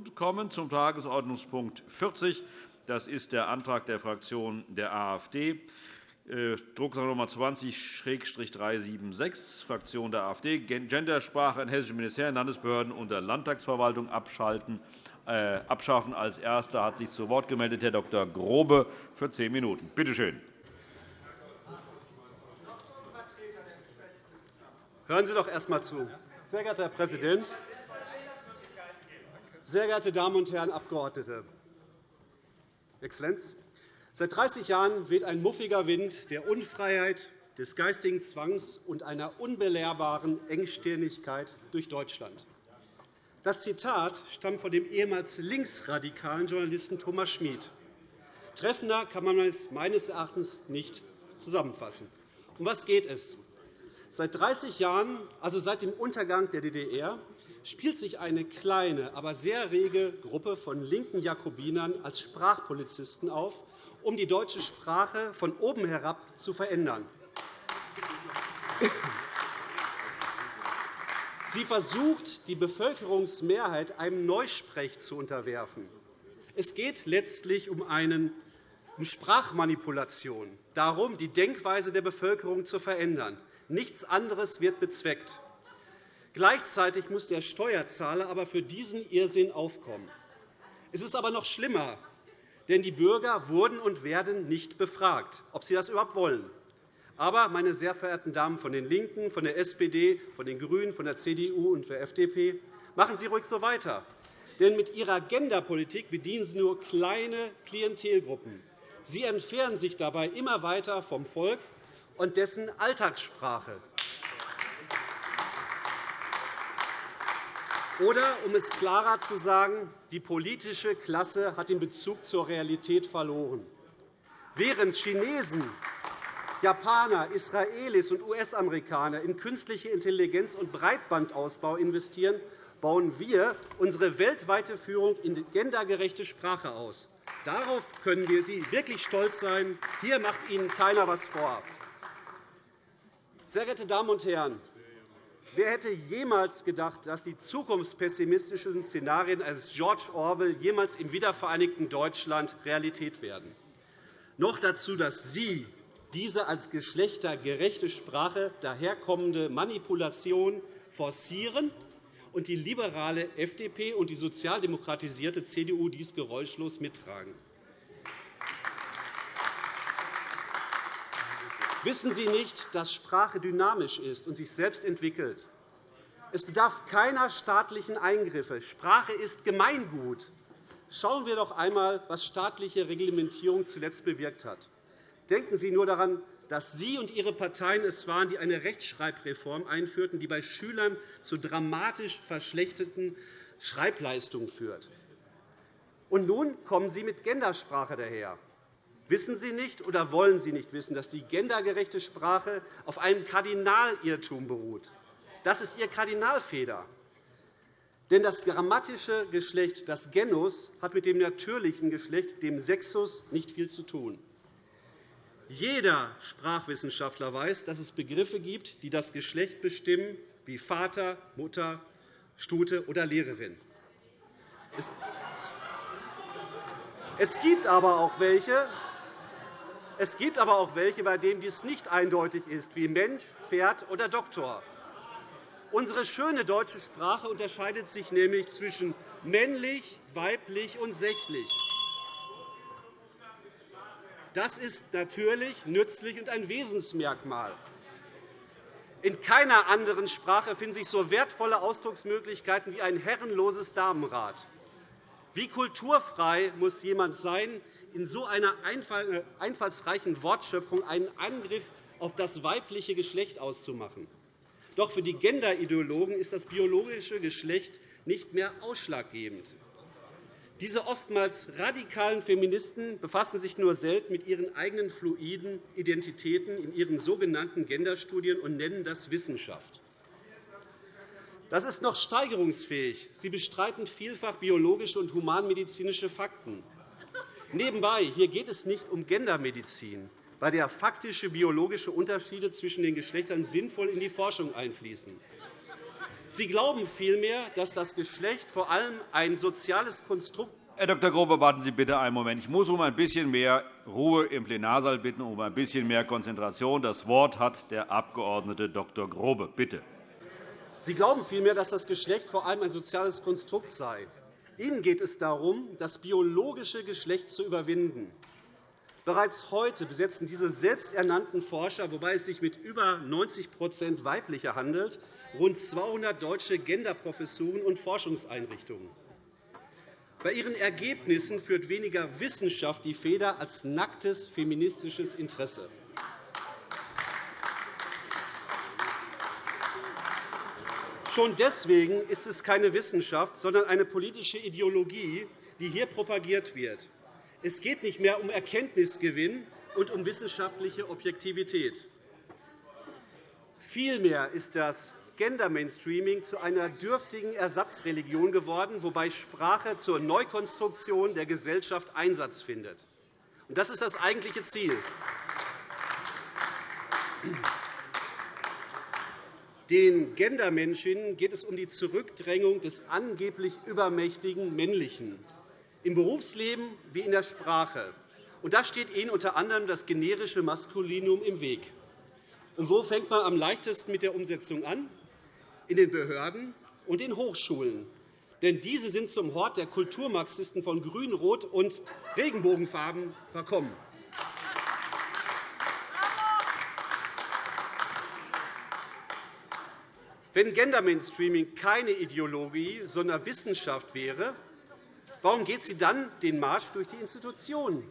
und kommen zum Tagesordnungspunkt 40. Das ist der Antrag der Fraktion der AfD, äh, Drucksache Nummer 20-376, Fraktion der AfD, Gendersprache in hessischen Ministerien, Landesbehörden und der Landtagsverwaltung abschalten, äh, abschaffen. Als Erster hat sich zu Wort gemeldet Herr Dr. Grobe für zehn Minuten. Bitte schön. Hören Sie doch erst einmal zu. Sehr geehrter Herr Präsident, sehr geehrte Damen und Herren Abgeordnete! Exzellenz, seit 30 Jahren weht ein muffiger Wind der Unfreiheit, des geistigen Zwangs und einer unbelehrbaren Engstirnigkeit durch Deutschland. Das Zitat stammt von dem ehemals linksradikalen Journalisten Thomas Schmid. Treffender kann man es meines Erachtens nicht zusammenfassen. Um was geht es? Seit 30 Jahren, also seit dem Untergang der DDR, spielt sich eine kleine, aber sehr rege Gruppe von linken Jakobinern als Sprachpolizisten auf, um die deutsche Sprache von oben herab zu verändern. Sie versucht, die Bevölkerungsmehrheit einem Neusprech zu unterwerfen. Es geht letztlich um eine Sprachmanipulation, darum, die Denkweise der Bevölkerung zu verändern. Nichts anderes wird bezweckt. Gleichzeitig muss der Steuerzahler aber für diesen Irrsinn aufkommen. Es ist aber noch schlimmer, denn die Bürger wurden und werden nicht befragt, ob sie das überhaupt wollen. Aber, meine sehr verehrten Damen von den LINKEN, von der SPD, von den GRÜNEN, von der CDU und der FDP, machen Sie ruhig so weiter. Denn mit Ihrer Genderpolitik bedienen Sie nur kleine Klientelgruppen. Sie entfernen sich dabei immer weiter vom Volk und dessen Alltagssprache. Oder, um es klarer zu sagen, die politische Klasse hat den Bezug zur Realität verloren. Während Chinesen Japaner, Israelis und US-Amerikaner in künstliche Intelligenz und Breitbandausbau investieren, bauen wir unsere weltweite Führung in gendergerechte Sprache aus. Darauf können wir Sie wirklich stolz sein. Hier macht Ihnen keiner etwas vor. Sehr geehrte Damen und Herren, wer hätte jemals gedacht, dass die zukunftspessimistischen Szenarien eines George Orwell jemals im wiedervereinigten Deutschland Realität werden? Noch dazu, dass Sie diese als geschlechtergerechte Sprache daherkommende Manipulation forcieren und die liberale FDP und die sozialdemokratisierte CDU dies geräuschlos mittragen. Wissen Sie nicht, dass Sprache dynamisch ist und sich selbst entwickelt? Es bedarf keiner staatlichen Eingriffe. Sprache ist Gemeingut. Schauen wir doch einmal, was staatliche Reglementierung zuletzt bewirkt hat. Denken Sie nur daran, dass Sie und Ihre Parteien es waren, die eine Rechtschreibreform einführten, die bei Schülern zu dramatisch verschlechterten Schreibleistungen führt. Und nun kommen Sie mit Gendersprache daher. Wissen Sie nicht oder wollen Sie nicht wissen, dass die gendergerechte Sprache auf einem Kardinalirrtum beruht? Das ist Ihr Kardinalfehler. Denn das grammatische Geschlecht, das Genus, hat mit dem natürlichen Geschlecht, dem Sexus, nicht viel zu tun. Jeder Sprachwissenschaftler weiß, dass es Begriffe gibt, die das Geschlecht bestimmen, wie Vater, Mutter, Stute oder Lehrerin. Es gibt aber auch welche, es gibt aber auch welche, bei denen dies nicht eindeutig ist, wie Mensch, Pferd oder Doktor. Unsere schöne deutsche Sprache unterscheidet sich nämlich zwischen männlich, weiblich und sächlich. Das ist natürlich nützlich und ein Wesensmerkmal. In keiner anderen Sprache finden sich so wertvolle Ausdrucksmöglichkeiten wie ein herrenloses Damenrad. Wie kulturfrei muss jemand sein, in so einer äh, einfallsreichen Wortschöpfung einen Angriff auf das weibliche Geschlecht auszumachen? Doch für die Genderideologen ist das biologische Geschlecht nicht mehr ausschlaggebend. Diese oftmals radikalen Feministen befassen sich nur selten mit ihren eigenen fluiden Identitäten in ihren sogenannten Genderstudien und nennen das Wissenschaft. Das ist noch steigerungsfähig. Sie bestreiten vielfach biologische und humanmedizinische Fakten. Nebenbei, hier geht es nicht um Gendermedizin, bei der faktische biologische Unterschiede zwischen den Geschlechtern sinnvoll in die Forschung einfließen. Sie glauben vielmehr, dass das Geschlecht vor allem ein soziales Konstrukt Herr Dr. Grobe, warten Sie bitte einen Moment. Ich muss um ein bisschen mehr Ruhe im Plenarsaal bitten, um ein bisschen mehr Konzentration. Das Wort hat der Abg. Dr. Grobe. Bitte. Sie glauben vielmehr, dass das Geschlecht vor allem ein soziales Konstrukt sei. Ihnen geht es darum, das biologische Geschlecht zu überwinden. Bereits heute besetzen diese selbsternannten Forscher, wobei es sich mit über 90% weiblicher handelt, rund 200 deutsche Genderprofessuren und Forschungseinrichtungen. Bei ihren Ergebnissen führt weniger Wissenschaft die Feder als nacktes feministisches Interesse. Schon deswegen ist es keine Wissenschaft, sondern eine politische Ideologie, die hier propagiert wird. Es geht nicht mehr um Erkenntnisgewinn und um wissenschaftliche Objektivität. Vielmehr ist das Gender-Mainstreaming zu einer dürftigen Ersatzreligion geworden, wobei Sprache zur Neukonstruktion der Gesellschaft Einsatz findet. Das ist das eigentliche Ziel. Den Gendermenschen geht es um die Zurückdrängung des angeblich übermächtigen Männlichen im Berufsleben wie in der Sprache. Und da steht Ihnen unter anderem das generische Maskulinum im Weg. Und wo fängt man am leichtesten mit der Umsetzung an? in den Behörden und den Hochschulen. Denn diese sind zum Hort der Kulturmarxisten von Grün, Rot und Regenbogenfarben verkommen. Wenn Gender Mainstreaming keine Ideologie, sondern Wissenschaft wäre, warum geht sie dann den Marsch durch die Institutionen?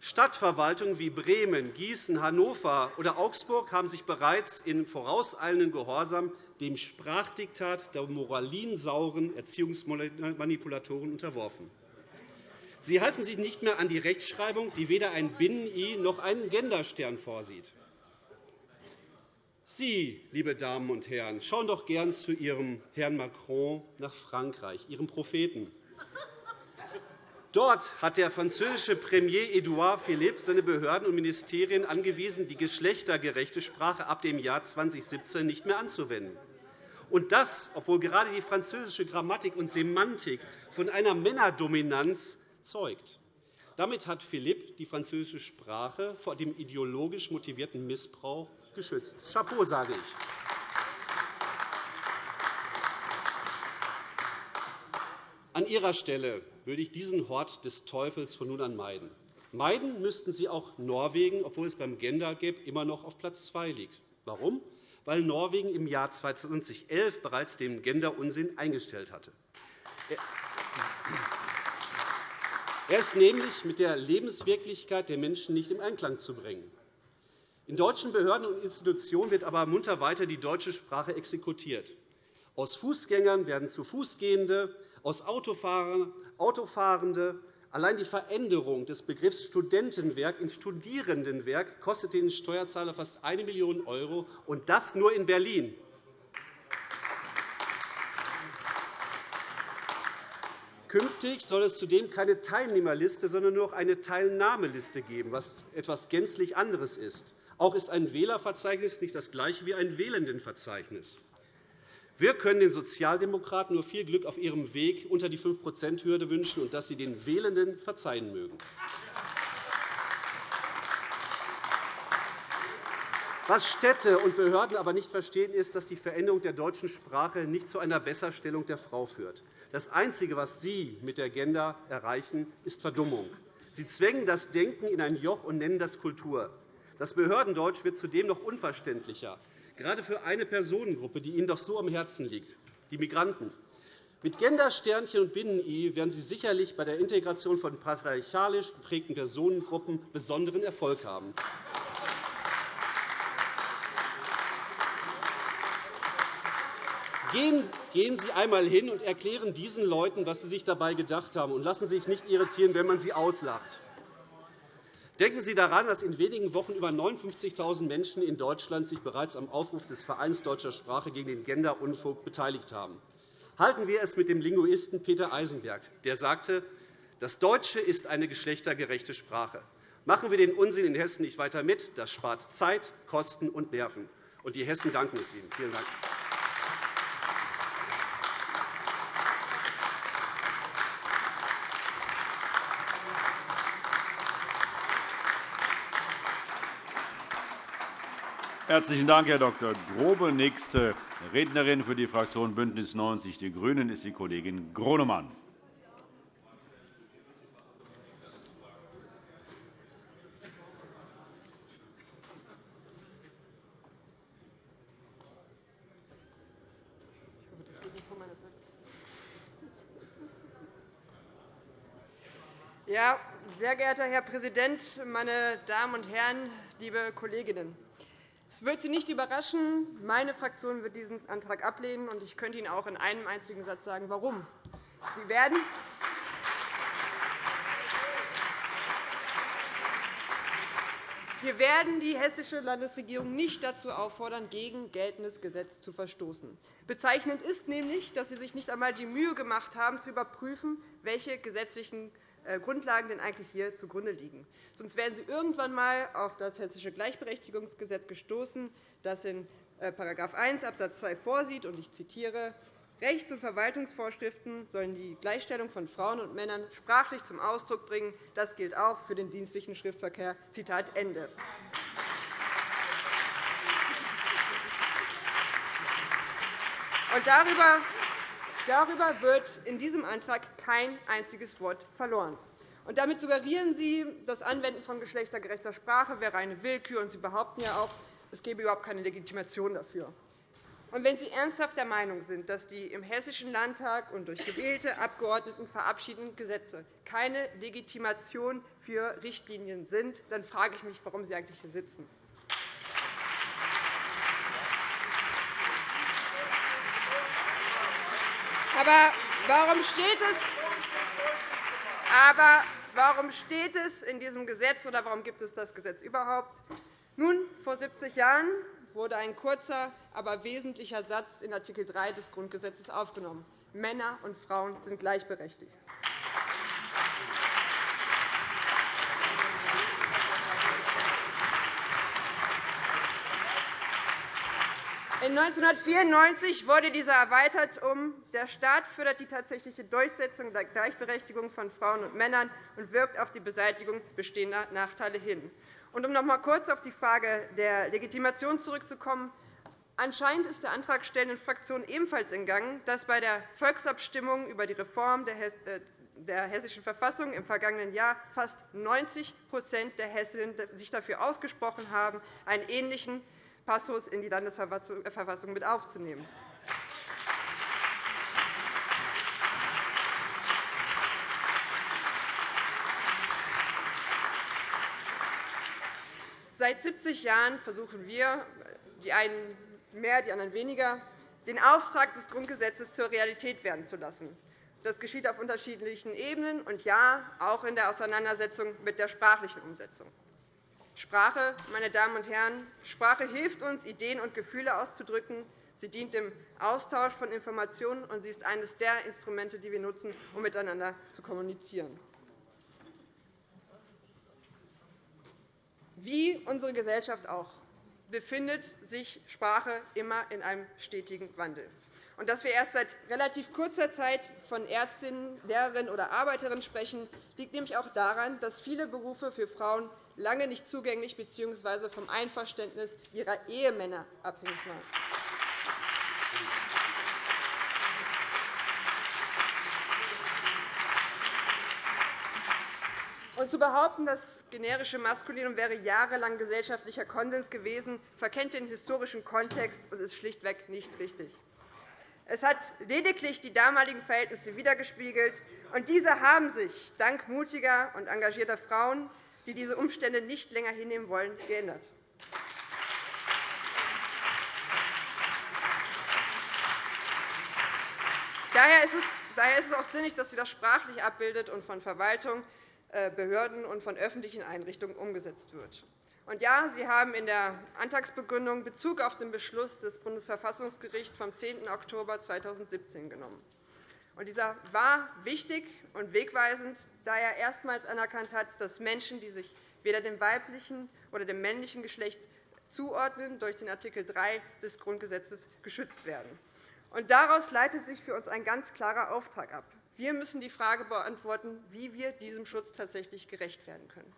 Stadtverwaltungen wie Bremen, Gießen, Hannover oder Augsburg haben sich bereits in vorauseilendem Gehorsam dem Sprachdiktat der moralinsauren Erziehungsmanipulatoren unterworfen. Sie halten sich nicht mehr an die Rechtschreibung, die weder ein Binnen-I noch einen Genderstern vorsieht. Sie, liebe Damen und Herren, schauen doch gern zu Ihrem Herrn Macron nach Frankreich, Ihrem Propheten. Dort hat der französische Premier Edouard Philippe seine Behörden und Ministerien angewiesen, die geschlechtergerechte Sprache ab dem Jahr 2017 nicht mehr anzuwenden. Und das, obwohl gerade die französische Grammatik und Semantik von einer Männerdominanz zeugt. Damit hat Philippe die französische Sprache vor dem ideologisch motivierten Missbrauch geschützt. Chapeau, sage ich. An Ihrer Stelle würde ich diesen Hort des Teufels von nun an meiden. Meiden müssten Sie auch Norwegen, obwohl es beim Gender Gap immer noch auf Platz 2 liegt. Warum? Weil Norwegen im Jahr 2011 bereits den Gender-Unsinn eingestellt hatte. Er ist nämlich mit der Lebenswirklichkeit der Menschen nicht in Einklang zu bringen. In deutschen Behörden und Institutionen wird aber munter weiter die deutsche Sprache exekutiert. Aus Fußgängern werden zu Fußgehende, aus Autofahrende. Allein die Veränderung des Begriffs Studentenwerk in Studierendenwerk kostet den Steuerzahler fast 1 Million €, und das nur in Berlin. Künftig soll es zudem keine Teilnehmerliste, sondern nur noch eine Teilnahmeliste geben, was etwas gänzlich anderes ist. Auch ist ein Wählerverzeichnis nicht das gleiche wie ein Wählendenverzeichnis. Wir können den Sozialdemokraten nur viel Glück auf ihrem Weg unter die 5-%-Hürde wünschen und dass sie den Wählenden verzeihen mögen. Was Städte und Behörden aber nicht verstehen, ist, dass die Veränderung der deutschen Sprache nicht zu einer Besserstellung der Frau führt. Das Einzige, was Sie mit der Agenda erreichen, ist Verdummung. Sie zwängen das Denken in ein Joch und nennen das Kultur. Das Behördendeutsch wird zudem noch unverständlicher gerade für eine Personengruppe, die Ihnen doch so am Herzen liegt, die Migranten. Mit Gendersternchen und Binnen-I werden Sie sicherlich bei der Integration von patriarchalisch geprägten Personengruppen besonderen Erfolg haben. Gehen Sie einmal hin und erklären diesen Leuten, was Sie sich dabei gedacht haben, und lassen Sie sich nicht irritieren, wenn man Sie auslacht. Denken Sie daran, dass in wenigen Wochen über 59.000 Menschen in Deutschland sich bereits am Aufruf des Vereins Deutscher Sprache gegen den Gender-Unfug beteiligt haben. Halten wir es mit dem Linguisten Peter Eisenberg, der sagte, das Deutsche ist eine geschlechtergerechte Sprache. Machen wir den Unsinn in Hessen nicht weiter mit. Das spart Zeit, Kosten und Nerven. Und die Hessen danken es Ihnen. Vielen Dank. Herzlichen Dank, Herr Dr. Grobe. Nächste Rednerin für die Fraktion BÜNDNIS 90 die GRÜNEN ist die Kollegin Gronemann. Ja, sehr geehrter Herr Präsident, meine Damen und Herren, liebe Kolleginnen! Es wird Sie nicht überraschen, meine Fraktion wird diesen Antrag ablehnen, und ich könnte Ihnen auch in einem einzigen Satz sagen, warum. Sie werden Wir werden die hessische Landesregierung nicht dazu auffordern, gegen geltendes Gesetz zu verstoßen. Bezeichnend ist nämlich, dass Sie sich nicht einmal die Mühe gemacht haben, zu überprüfen, welche gesetzlichen Grundlagen denn eigentlich hier zugrunde liegen. Sonst wären Sie irgendwann einmal auf das Hessische Gleichberechtigungsgesetz gestoßen, das in § 1 Abs. 2 vorsieht, und ich zitiere, Rechts- und Verwaltungsvorschriften sollen die Gleichstellung von Frauen und Männern sprachlich zum Ausdruck bringen. Das gilt auch für den dienstlichen Schriftverkehr. Zitat Ende. Und darüber Darüber wird in diesem Antrag kein einziges Wort verloren. Und damit suggerieren Sie, das Anwenden von geschlechtergerechter Sprache wäre eine Willkür, und Sie behaupten ja auch, es gebe überhaupt keine Legitimation dafür. Und wenn Sie ernsthaft der Meinung sind, dass die im Hessischen Landtag und durch gewählte Abgeordneten verabschiedeten Gesetze keine Legitimation für Richtlinien sind, dann frage ich mich, warum Sie eigentlich hier sitzen. Aber warum steht es, aber warum steht es in diesem Gesetz oder warum gibt es das Gesetz überhaupt? Nun, vor 70 Jahren wurde ein kurzer, aber wesentlicher Satz in Art. 3 des Grundgesetzes aufgenommen. Männer und Frauen sind gleichberechtigt. 1994 wurde dieser erweitert um Der Staat fördert die tatsächliche Durchsetzung der Gleichberechtigung von Frauen und Männern und wirkt auf die Beseitigung bestehender Nachteile hin. Und um noch einmal kurz auf die Frage der Legitimation zurückzukommen. Anscheinend ist der antragstellenden Fraktion ebenfalls entgangen, dass bei der Volksabstimmung über die Reform der äh, Hessischen Verfassung im vergangenen Jahr fast 90% der Hessinnen sich dafür ausgesprochen haben, einen ähnlichen Passus in die Landesverfassung mit aufzunehmen. Seit 70 Jahren versuchen wir, die einen mehr, die anderen weniger, den Auftrag des Grundgesetzes zur Realität werden zu lassen. Das geschieht auf unterschiedlichen Ebenen und ja, auch in der Auseinandersetzung mit der sprachlichen Umsetzung. Sprache, meine Damen und Herren, Sprache hilft uns, Ideen und Gefühle auszudrücken. Sie dient dem Austausch von Informationen, und sie ist eines der Instrumente, die wir nutzen, um miteinander zu kommunizieren. Wie unsere Gesellschaft auch befindet sich Sprache immer in einem stetigen Wandel. Und dass wir erst seit relativ kurzer Zeit von Ärztinnen, Lehrerinnen oder Arbeiterinnen sprechen, liegt nämlich auch daran, dass viele Berufe für Frauen lange nicht zugänglich bzw. vom Einverständnis ihrer Ehemänner abhängig waren. Und zu behaupten, das generische Maskulinum wäre jahrelang gesellschaftlicher Konsens gewesen, verkennt den historischen Kontext und ist schlichtweg nicht richtig. Es hat lediglich die damaligen Verhältnisse wiedergespiegelt, und diese haben sich dank mutiger und engagierter Frauen die diese Umstände nicht länger hinnehmen wollen, geändert. Daher ist es auch sinnig, dass sie das sprachlich abbildet und von Verwaltung, äh, Behörden und von öffentlichen Einrichtungen umgesetzt wird. Und ja, Sie haben in der Antragsbegründung Bezug auf den Beschluss des Bundesverfassungsgerichts vom 10. Oktober 2017 genommen. Dieser war wichtig und wegweisend, da er erstmals anerkannt hat, dass Menschen, die sich weder dem weiblichen oder dem männlichen Geschlecht zuordnen, durch den Art. 3 des Grundgesetzes geschützt werden. Daraus leitet sich für uns ein ganz klarer Auftrag ab. Wir müssen die Frage beantworten, wie wir diesem Schutz tatsächlich gerecht werden können.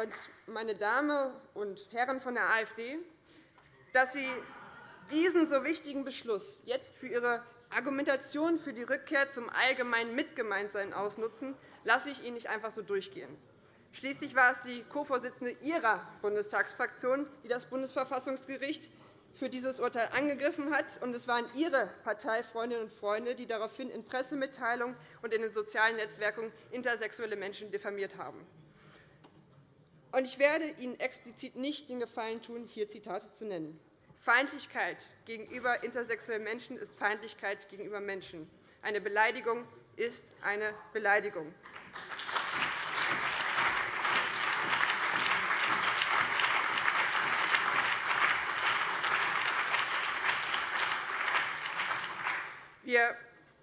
Und meine Damen und Herren von der AfD, dass Sie diesen so wichtigen Beschluss jetzt für Ihre Argumentation für die Rückkehr zum allgemeinen Mitgemeinsein ausnutzen, lasse ich Ihnen nicht einfach so durchgehen. Schließlich war es die Co-Vorsitzende Ihrer Bundestagsfraktion, die das Bundesverfassungsgericht für dieses Urteil angegriffen hat, und es waren Ihre Parteifreundinnen und Freunde, die daraufhin in Pressemitteilungen und in den sozialen Netzwerken intersexuelle Menschen diffamiert haben. Ich werde Ihnen explizit nicht den Gefallen tun, hier Zitate zu nennen. Feindlichkeit gegenüber intersexuellen Menschen ist Feindlichkeit gegenüber Menschen. Eine Beleidigung ist eine Beleidigung. Wir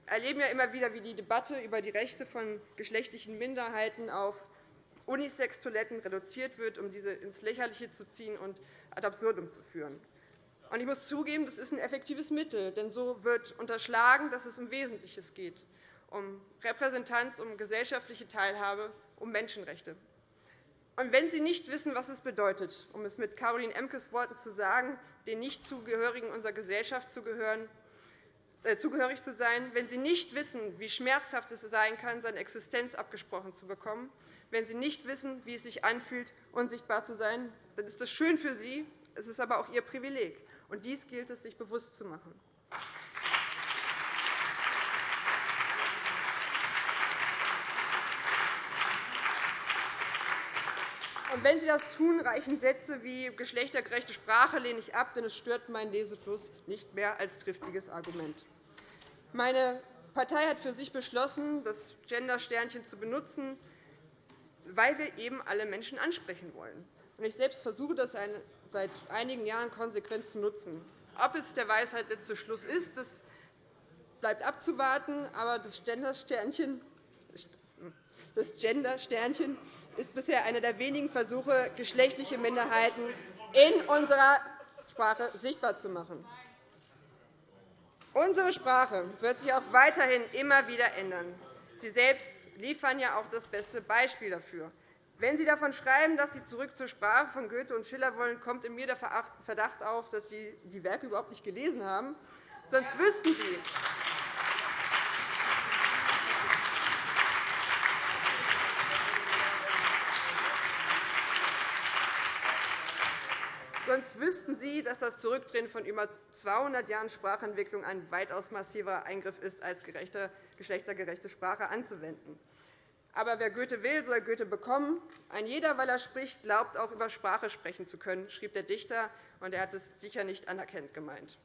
erleben ja immer wieder, wie die Debatte über die Rechte von geschlechtlichen Minderheiten auf Unisex-Toiletten reduziert wird, um diese ins Lächerliche zu ziehen und ad absurdum zu führen. Ich muss zugeben, das ist ein effektives Mittel, denn so wird unterschlagen, dass es um Wesentliches geht, um Repräsentanz, um gesellschaftliche Teilhabe, um Menschenrechte. Und wenn Sie nicht wissen, was es bedeutet, um es mit Caroline Emkes Worten zu sagen, den Nichtzugehörigen unserer Gesellschaft äh, zugehörig zu sein, wenn Sie nicht wissen, wie schmerzhaft es sein kann, seine Existenz abgesprochen zu bekommen, wenn Sie nicht wissen, wie es sich anfühlt, unsichtbar zu sein, dann ist das schön für Sie, es ist aber auch Ihr Privileg. Und dies gilt es, sich bewusst zu machen. Und wenn Sie das tun, reichen Sätze wie geschlechtergerechte Sprache lehne ich ab, denn es stört meinen Lesefluss nicht mehr als triftiges Argument. Meine Partei hat für sich beschlossen, das Gender-Sternchen zu benutzen, weil wir eben alle Menschen ansprechen wollen. Ich selbst versuche das seit einigen Jahren konsequent zu nutzen. Ob es der Weisheit letzter Schluss ist, das bleibt abzuwarten. Aber das Gender-Sternchen ist bisher einer der wenigen Versuche, geschlechtliche Minderheiten in unserer Sprache sichtbar zu machen. Unsere Sprache wird sich auch weiterhin immer wieder ändern. Sie selbst liefern ja auch das beste Beispiel dafür. Wenn Sie davon schreiben, dass Sie zurück zur Sprache von Goethe und Schiller wollen, kommt in mir der Verdacht auf, dass Sie die Werke überhaupt nicht gelesen haben. Sonst wüssten Sie, Sonst wüssten Sie, dass das Zurückdrehen von über 200 Jahren Sprachentwicklung ein weitaus massiverer Eingriff ist, als geschlechtergerechte Sprache anzuwenden. Aber wer Goethe will, soll Goethe bekommen. Ein jeder, weil er spricht, glaubt auch über Sprache sprechen zu können, schrieb der Dichter, und er hat es sicher nicht anerkennend gemeint.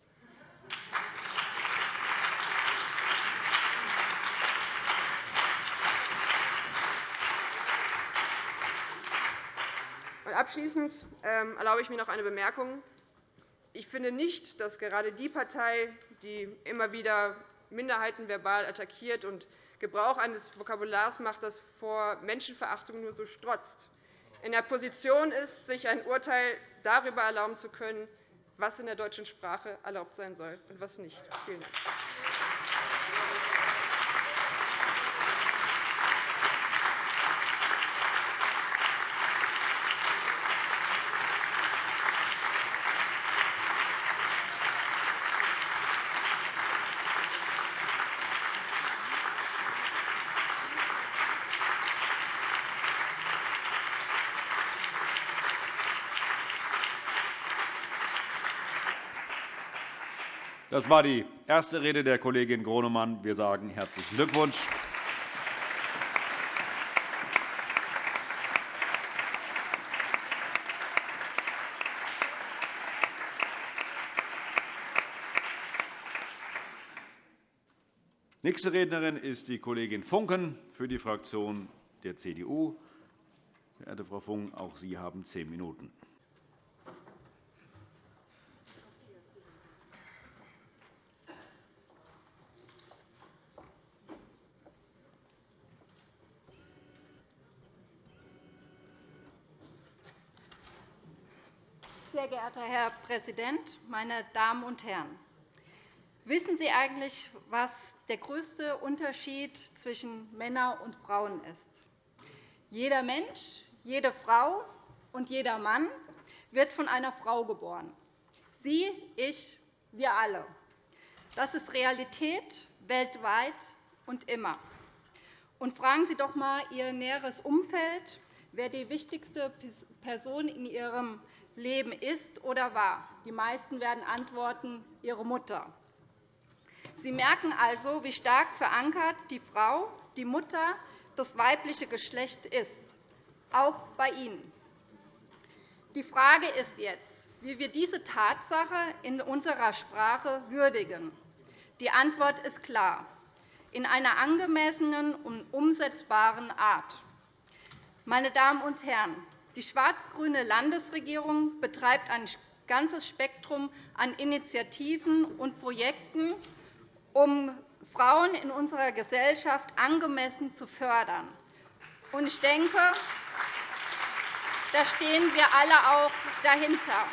Abschließend ähm, erlaube ich mir noch eine Bemerkung. Ich finde nicht, dass gerade die Partei, die immer wieder Minderheiten verbal attackiert und Gebrauch eines Vokabulars macht, das vor Menschenverachtung nur so strotzt, in der Position ist, sich ein Urteil darüber erlauben zu können, was in der deutschen Sprache erlaubt sein soll und was nicht. Vielen Dank. Das war die erste Rede der Kollegin Gronemann. Wir sagen herzlichen Glückwunsch. Nächste Rednerin ist die Kollegin Funken für die Fraktion der CDU. Verehrte Frau Funken, auch Sie haben zehn Minuten. Sehr geehrter Herr Präsident, meine Damen und Herren! Wissen Sie eigentlich, was der größte Unterschied zwischen Männern und Frauen ist? Jeder Mensch, jede Frau und jeder Mann wird von einer Frau geboren. Sie, ich, wir alle. Das ist Realität weltweit und immer. Und fragen Sie doch einmal Ihr näheres Umfeld, wer die wichtigste Person in Ihrem Leben ist oder war. Die meisten werden antworten, Ihre Mutter. Sie merken also, wie stark verankert die Frau, die Mutter, das weibliche Geschlecht ist, auch bei Ihnen. Die Frage ist jetzt, wie wir diese Tatsache in unserer Sprache würdigen. Die Antwort ist klar, in einer angemessenen und umsetzbaren Art. Meine Damen und Herren, die schwarz-grüne Landesregierung betreibt ein ganzes Spektrum an Initiativen und Projekten, um Frauen in unserer Gesellschaft angemessen zu fördern. Ich denke, da stehen wir alle auch dahinter.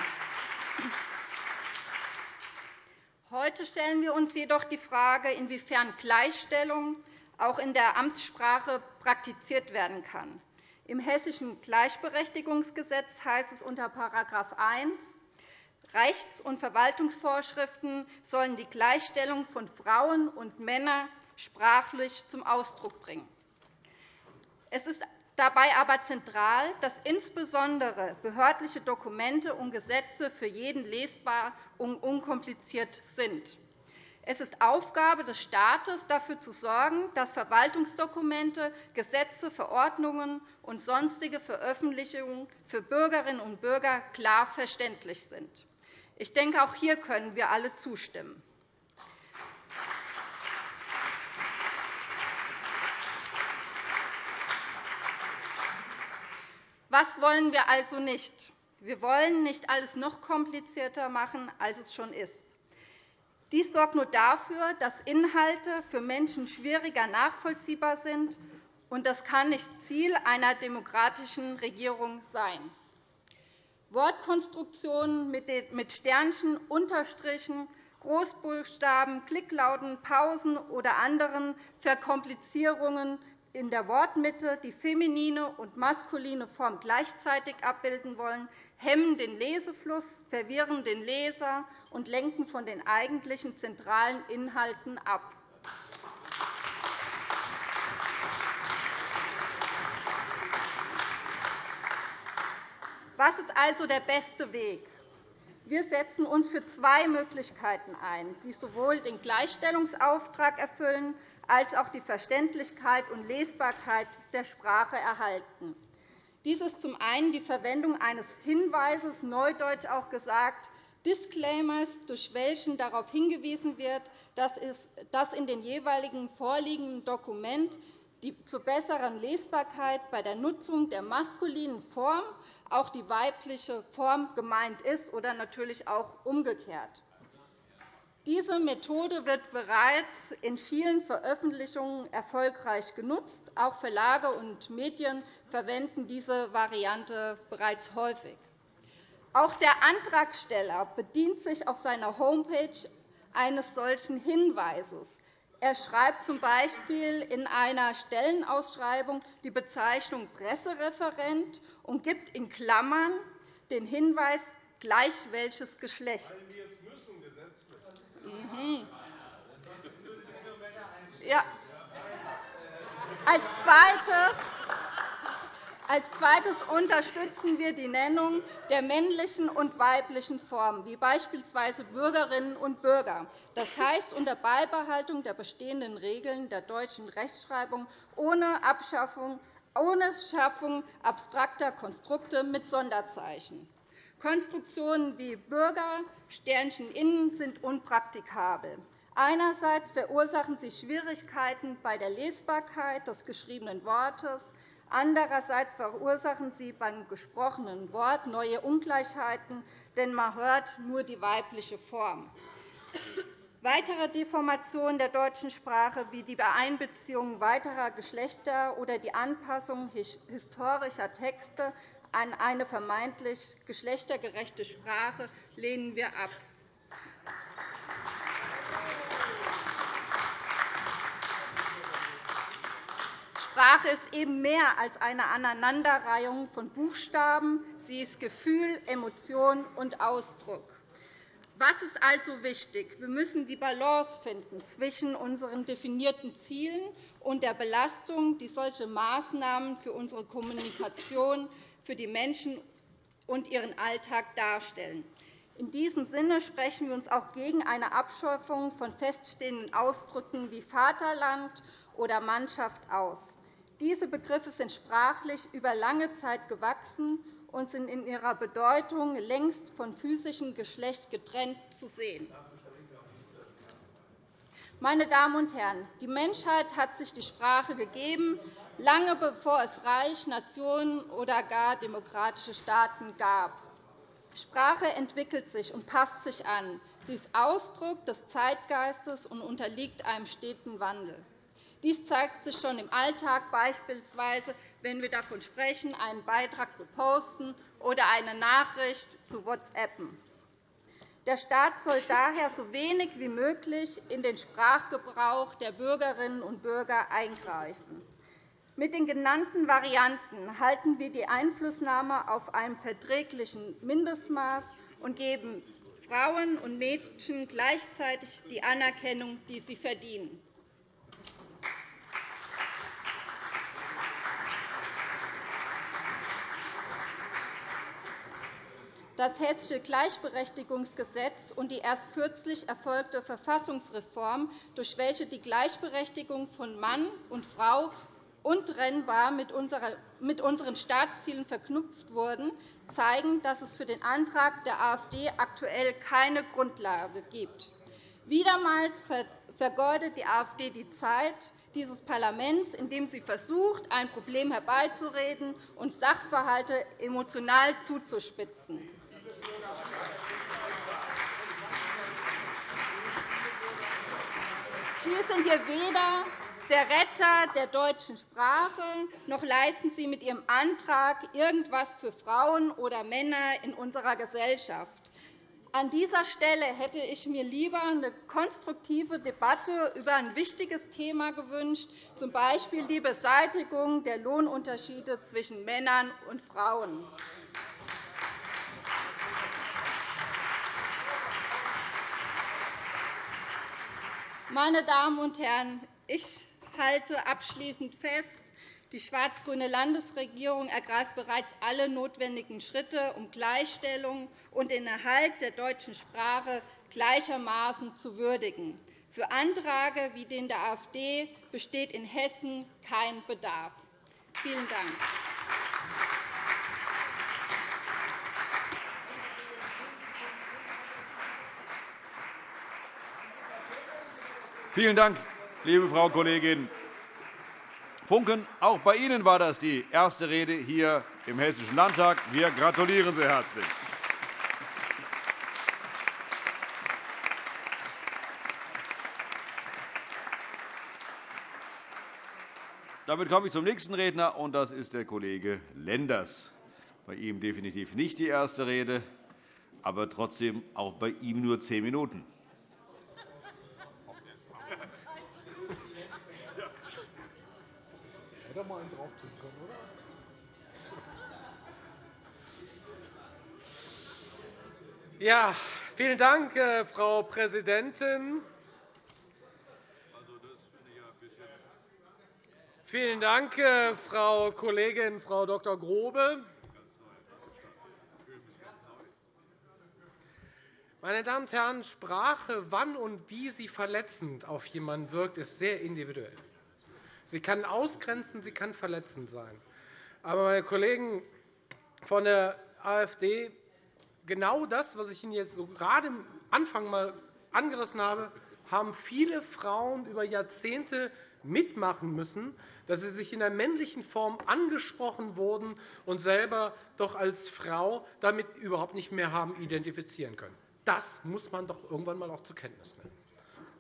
Heute stellen wir uns jedoch die Frage, inwiefern Gleichstellung auch in der Amtssprache praktiziert werden kann. Im Hessischen Gleichberechtigungsgesetz heißt es unter § 1, Rechts- und Verwaltungsvorschriften sollen die Gleichstellung von Frauen und Männern sprachlich zum Ausdruck bringen. Es ist dabei aber zentral, dass insbesondere behördliche Dokumente und Gesetze für jeden lesbar und unkompliziert sind. Es ist Aufgabe des Staates, dafür zu sorgen, dass Verwaltungsdokumente, Gesetze, Verordnungen und sonstige Veröffentlichungen für Bürgerinnen und Bürger klar verständlich sind. Ich denke, auch hier können wir alle zustimmen. Was wollen wir also nicht? Wir wollen nicht alles noch komplizierter machen, als es schon ist. Dies sorgt nur dafür, dass Inhalte für Menschen schwieriger nachvollziehbar sind, und das kann nicht Ziel einer demokratischen Regierung sein. Wortkonstruktionen mit Sternchen, Unterstrichen, Großbuchstaben, Klicklauten, Pausen oder anderen Verkomplizierungen in der Wortmitte die feminine und maskuline Form gleichzeitig abbilden wollen, hemmen den Lesefluss, verwirren den Leser und lenken von den eigentlichen zentralen Inhalten ab. Was ist also der beste Weg? Wir setzen uns für zwei Möglichkeiten ein, die sowohl den Gleichstellungsauftrag erfüllen als auch die Verständlichkeit und Lesbarkeit der Sprache erhalten. Dies ist zum einen die Verwendung eines Hinweises, neudeutsch auch gesagt, Disclaimers, durch welchen darauf hingewiesen wird, dass in dem jeweiligen vorliegenden Dokument die zur besseren Lesbarkeit bei der Nutzung der maskulinen Form auch die weibliche Form gemeint ist oder natürlich auch umgekehrt. Diese Methode wird bereits in vielen Veröffentlichungen erfolgreich genutzt. Auch Verlage und Medien verwenden diese Variante bereits häufig. Auch der Antragsteller bedient sich auf seiner Homepage eines solchen Hinweises. Er schreibt z.B. in einer Stellenausschreibung die Bezeichnung Pressereferent und gibt in Klammern den Hinweis gleich welches Geschlecht. Mhm. Ja. Als Zweites als Zweites unterstützen wir die Nennung der männlichen und weiblichen Formen, wie beispielsweise Bürgerinnen und Bürger, das heißt unter Beibehaltung der bestehenden Regeln der deutschen Rechtschreibung ohne Abschaffung ohne Schaffung abstrakter Konstrukte mit Sonderzeichen. Konstruktionen wie Bürger, Sternchen innen sind unpraktikabel. Einerseits verursachen sie Schwierigkeiten bei der Lesbarkeit des geschriebenen Wortes. Andererseits verursachen sie beim gesprochenen Wort neue Ungleichheiten, denn man hört nur die weibliche Form. Weitere Deformationen der deutschen Sprache wie die Einbeziehung weiterer Geschlechter oder die Anpassung historischer Texte an eine vermeintlich geschlechtergerechte Sprache lehnen wir ab. Sprache ist eben mehr als eine Aneinanderreihung von Buchstaben. Sie ist Gefühl, Emotion und Ausdruck. Was ist also wichtig? Wir müssen die Balance finden zwischen unseren definierten Zielen und der Belastung, die solche Maßnahmen für unsere Kommunikation, für die Menschen und ihren Alltag darstellen. In diesem Sinne sprechen wir uns auch gegen eine Abschaffung von feststehenden Ausdrücken wie Vaterland oder Mannschaft aus. Diese Begriffe sind sprachlich über lange Zeit gewachsen und sind in ihrer Bedeutung längst von physischem Geschlecht getrennt zu sehen. Meine Damen und Herren, die Menschheit hat sich die Sprache gegeben, lange bevor es Reich, Nationen oder gar demokratische Staaten gab. Sprache entwickelt sich und passt sich an. Sie ist Ausdruck des Zeitgeistes und unterliegt einem steten Wandel. Dies zeigt sich schon im Alltag, beispielsweise wenn wir davon sprechen, einen Beitrag zu posten oder eine Nachricht zu WhatsAppen. Der Staat soll daher so wenig wie möglich in den Sprachgebrauch der Bürgerinnen und Bürger eingreifen. Mit den genannten Varianten halten wir die Einflussnahme auf einem verträglichen Mindestmaß und geben Frauen und Mädchen gleichzeitig die Anerkennung, die sie verdienen. Das Hessische Gleichberechtigungsgesetz und die erst kürzlich erfolgte Verfassungsreform, durch welche die Gleichberechtigung von Mann und Frau untrennbar mit unseren Staatszielen verknüpft wurden, zeigen, dass es für den Antrag der AfD aktuell keine Grundlage gibt. Wiedermals vergeudet die AfD die Zeit dieses Parlaments, indem sie versucht, ein Problem herbeizureden und Sachverhalte emotional zuzuspitzen. Sie sind hier weder der Retter der deutschen Sprache, noch leisten Sie mit Ihrem Antrag irgendetwas für Frauen oder Männer in unserer Gesellschaft. An dieser Stelle hätte ich mir lieber eine konstruktive Debatte über ein wichtiges Thema gewünscht, z. B. die Beseitigung der Lohnunterschiede zwischen Männern und Frauen. Meine Damen und Herren, ich halte abschließend fest, die schwarz-grüne Landesregierung ergreift bereits alle notwendigen Schritte, um Gleichstellung und den Erhalt der deutschen Sprache gleichermaßen zu würdigen. Für Anträge wie den der AfD besteht in Hessen kein Bedarf. Vielen Dank. Vielen Dank, liebe Frau Kollegin Funken. Auch bei Ihnen war das die erste Rede hier im Hessischen Landtag. Wir gratulieren Sie herzlich. Damit komme ich zum nächsten Redner, und das ist der Kollege Lenders. Bei ihm definitiv nicht die erste Rede, aber trotzdem auch bei ihm nur zehn Minuten. Hätte mal einen drauf tun können, oder? Ja, vielen Dank, äh, Frau Präsidentin. Vielen Dank, äh, Frau Kollegin Frau Dr. Grobe. Meine Damen und Herren, Sprache, wann und wie sie verletzend auf jemanden wirkt, ist sehr individuell. Sie kann ausgrenzen, sie kann verletzend sein. Aber, meine Kollegen von der AfD, genau das, was ich Ihnen jetzt so gerade am Anfang einmal angerissen habe, haben viele Frauen über Jahrzehnte mitmachen müssen, dass sie sich in der männlichen Form angesprochen wurden und selber doch als Frau damit überhaupt nicht mehr haben identifizieren können. Das muss man doch irgendwann einmal auch zur Kenntnis nehmen.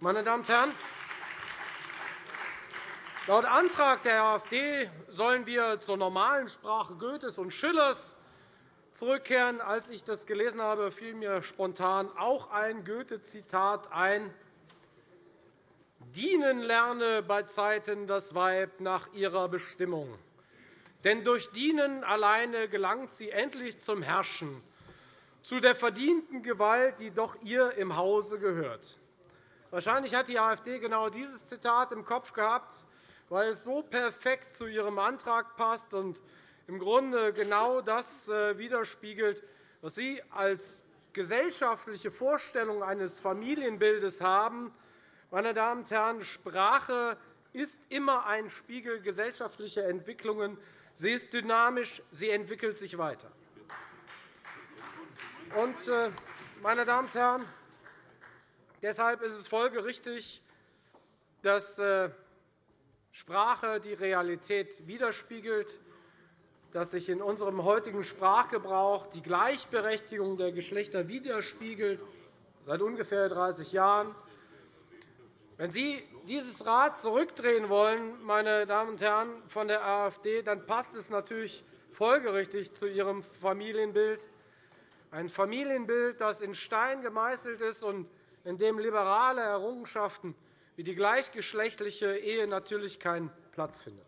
Meine Damen und Herren, Laut Antrag der AfD sollen wir zur normalen Sprache Goethes und Schillers zurückkehren. Als ich das gelesen habe, fiel mir spontan auch ein Goethe-Zitat ein. Dienen lerne bei Zeiten das Weib nach ihrer Bestimmung. Denn durch Dienen alleine gelangt sie endlich zum Herrschen, zu der verdienten Gewalt, die doch ihr im Hause gehört. Wahrscheinlich hat die AfD genau dieses Zitat im Kopf gehabt, weil es so perfekt zu ihrem Antrag passt und im Grunde genau das äh, widerspiegelt, was Sie als gesellschaftliche Vorstellung eines Familienbildes haben. Meine Damen und Herren, Sprache ist immer ein Spiegel gesellschaftlicher Entwicklungen. Sie ist dynamisch, sie entwickelt sich weiter. Und, äh, meine Damen und Herren, deshalb ist es folgerichtig, dass äh, Sprache die Realität widerspiegelt, dass sich in unserem heutigen Sprachgebrauch die Gleichberechtigung der Geschlechter widerspiegelt, seit ungefähr 30 Jahren. Wenn Sie dieses Rad zurückdrehen wollen, meine Damen und Herren von der AfD, dann passt es natürlich folgerichtig zu Ihrem Familienbild, ein Familienbild, das in Stein gemeißelt ist und in dem liberale Errungenschaften wie die gleichgeschlechtliche Ehe natürlich keinen Platz findet.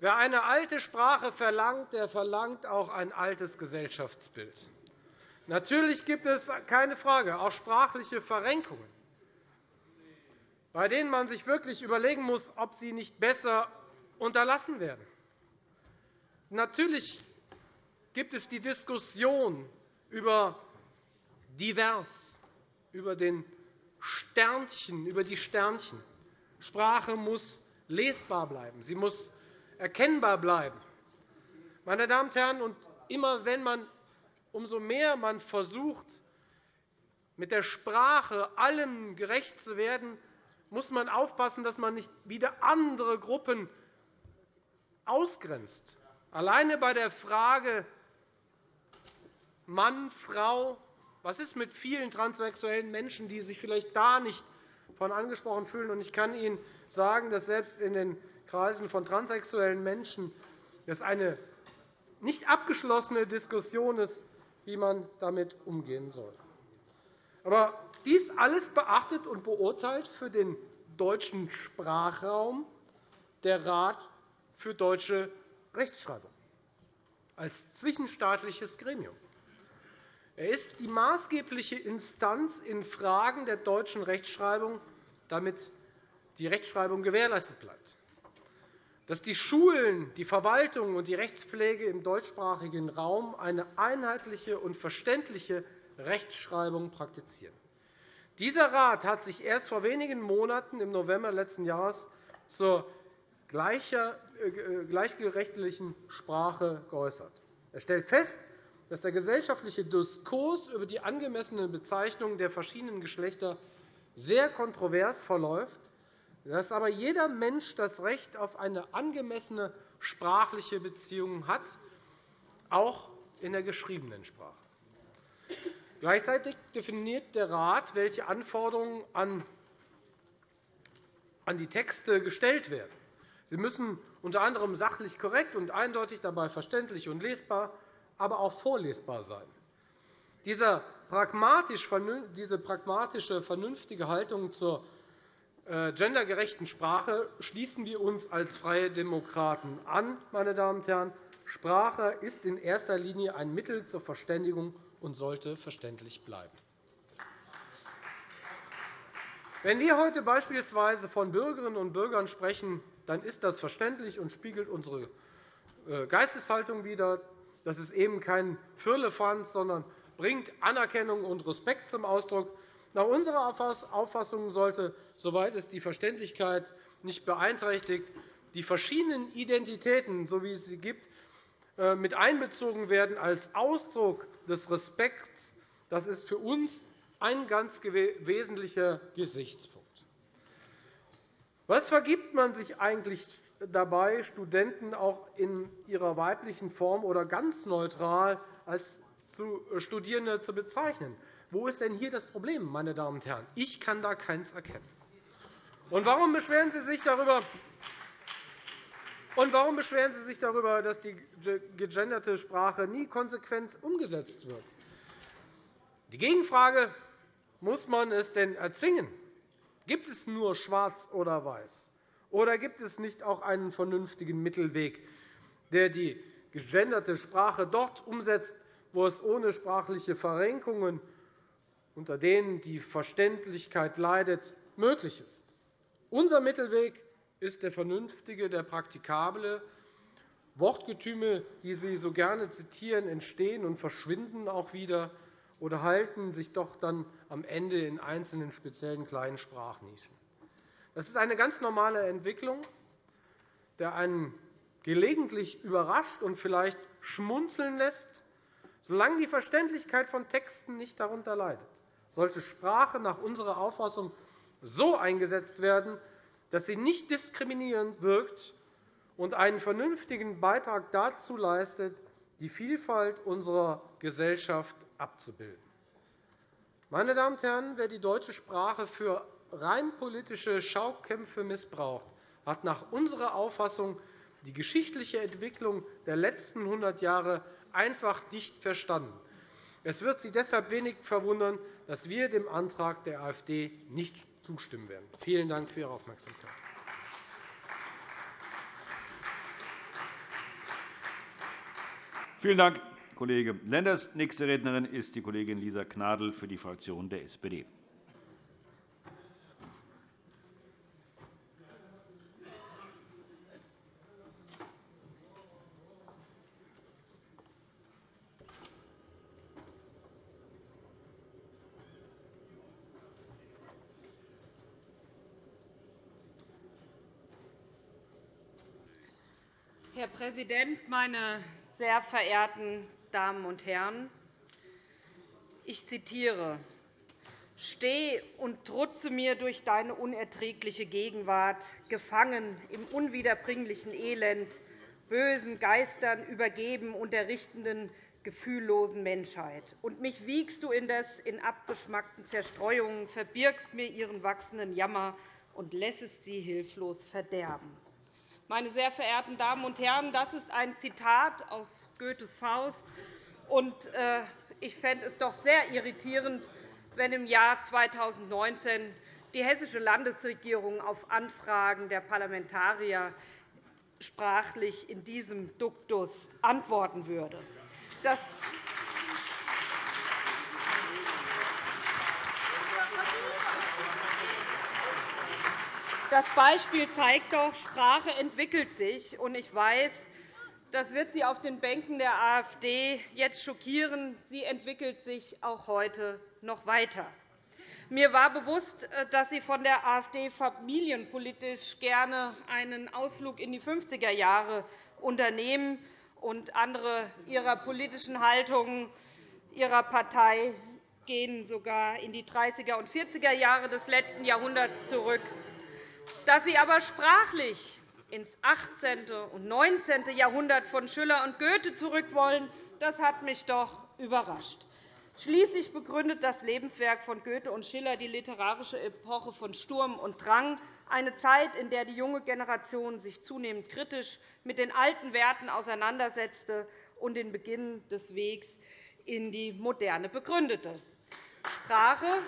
Wer eine alte Sprache verlangt, der verlangt auch ein altes Gesellschaftsbild. Natürlich gibt es keine Frage auch sprachliche Verrenkungen, bei denen man sich wirklich überlegen muss, ob sie nicht besser unterlassen werden. Natürlich gibt es die Diskussion über divers, über den Sternchen, über die Sternchen. Sprache muss lesbar bleiben. Sie muss erkennbar bleiben. Meine Damen und Herren, und immer wenn man, umso mehr man versucht, mit der Sprache allem gerecht zu werden, muss man aufpassen, dass man nicht wieder andere Gruppen ausgrenzt. Alleine bei der Frage Mann, Frau, was ist mit vielen transsexuellen Menschen, die sich vielleicht da nicht von angesprochen fühlen? Ich kann Ihnen sagen, dass selbst in den Kreisen von transsexuellen Menschen es eine nicht abgeschlossene Diskussion ist, wie man damit umgehen soll. Aber dies alles beachtet und beurteilt für den deutschen Sprachraum der Rat für deutsche Rechtschreibung als zwischenstaatliches Gremium. Er ist die maßgebliche Instanz in Fragen der deutschen Rechtschreibung, damit die Rechtschreibung gewährleistet bleibt. Dass die Schulen, die Verwaltung und die Rechtspflege im deutschsprachigen Raum eine einheitliche und verständliche Rechtschreibung praktizieren. Dieser Rat hat sich erst vor wenigen Monaten im November letzten Jahres zur äh, gleichgerechtlichen Sprache geäußert. Er stellt fest, dass der gesellschaftliche Diskurs über die angemessene Bezeichnung der verschiedenen Geschlechter sehr kontrovers verläuft, dass aber jeder Mensch das Recht auf eine angemessene sprachliche Beziehung hat, auch in der geschriebenen Sprache. Gleichzeitig definiert der Rat, welche Anforderungen an die Texte gestellt werden. Sie müssen unter anderem sachlich korrekt und eindeutig, dabei verständlich und lesbar aber auch vorlesbar sein. Diese pragmatische, vernünftige Haltung zur äh, gendergerechten Sprache schließen wir uns als Freie Demokraten an. Meine Damen und Herren. Sprache ist in erster Linie ein Mittel zur Verständigung und sollte verständlich bleiben. Wenn wir heute beispielsweise von Bürgerinnen und Bürgern sprechen, dann ist das verständlich und spiegelt unsere äh, Geisteshaltung wider. Das ist eben kein Firlefanz, sondern bringt Anerkennung und Respekt zum Ausdruck. Nach unserer Auffassung sollte, soweit es die Verständlichkeit nicht beeinträchtigt, die verschiedenen Identitäten, so wie es sie gibt, äh, mit einbezogen werden als Ausdruck des Respekts. Das ist für uns ein ganz wesentlicher Gesichtspunkt. Was vergibt man sich eigentlich dabei, Studenten auch in ihrer weiblichen Form oder ganz neutral als Studierende zu bezeichnen. Wo ist denn hier das Problem, meine Damen und Herren? Ich kann da keins erkennen. Und warum beschweren Sie sich darüber, und warum beschweren Sie sich darüber, dass die gegenderte Sprache nie konsequent umgesetzt wird? Die Gegenfrage, muss man es denn erzwingen? Gibt es nur Schwarz oder Weiß? Oder gibt es nicht auch einen vernünftigen Mittelweg, der die gegenderte Sprache dort umsetzt, wo es ohne sprachliche Verrenkungen, unter denen die Verständlichkeit leidet, möglich ist? Unser Mittelweg ist der vernünftige, der praktikable. Wortgetüme, die Sie so gerne zitieren, entstehen und verschwinden auch wieder oder halten sich doch dann am Ende in einzelnen speziellen kleinen Sprachnischen. Das ist eine ganz normale Entwicklung, der einen gelegentlich überrascht und vielleicht schmunzeln lässt, solange die Verständlichkeit von Texten nicht darunter leidet. Sollte Sprache nach unserer Auffassung so eingesetzt werden, dass sie nicht diskriminierend wirkt und einen vernünftigen Beitrag dazu leistet, die Vielfalt unserer Gesellschaft abzubilden. Meine Damen und Herren, wer die deutsche Sprache für rein politische Schaukämpfe missbraucht, hat nach unserer Auffassung die geschichtliche Entwicklung der letzten 100 Jahre einfach nicht verstanden. Es wird Sie deshalb wenig verwundern, dass wir dem Antrag der AfD nicht zustimmen werden. Vielen Dank für Ihre Aufmerksamkeit. Vielen Dank, Kollege Lenders. Nächste Rednerin ist die Kollegin Lisa Gnadl für die Fraktion der SPD. Herr Präsident, meine sehr verehrten Damen und Herren! Ich zitiere Steh und trutze mir durch deine unerträgliche Gegenwart, gefangen im unwiederbringlichen Elend, bösen Geistern übergeben und der richtenden, gefühllosen Menschheit. Und mich wiegst du indes in abgeschmackten Zerstreuungen, verbirgst mir ihren wachsenden Jammer und lässest sie hilflos verderben. Meine sehr verehrten Damen und Herren, das ist ein Zitat aus Goethes Faust. Äh, ich fände es doch sehr irritierend, wenn im Jahr 2019 die hessische Landesregierung auf Anfragen der Parlamentarier sprachlich in diesem Duktus antworten würde. Das Das Beispiel zeigt doch, Sprache entwickelt sich. Und ich weiß, das wird Sie auf den Bänken der AfD jetzt schockieren. Sie entwickelt sich auch heute noch weiter. Mir war bewusst, äh, dass Sie von der AfD familienpolitisch gerne einen Ausflug in die 50er Jahre unternehmen und andere Ihrer politischen Haltungen Ihrer Partei gehen sogar in die 30er und 40er Jahre des letzten Jahrhunderts zurück. Dass Sie aber sprachlich ins 18. und 19. Jahrhundert von Schiller und Goethe zurück wollen, das hat mich doch überrascht. Schließlich begründet das Lebenswerk von Goethe und Schiller die literarische Epoche von Sturm und Drang, eine Zeit, in der die junge Generation sich zunehmend kritisch mit den alten Werten auseinandersetzte und den Beginn des Wegs in die Moderne begründete. Sprache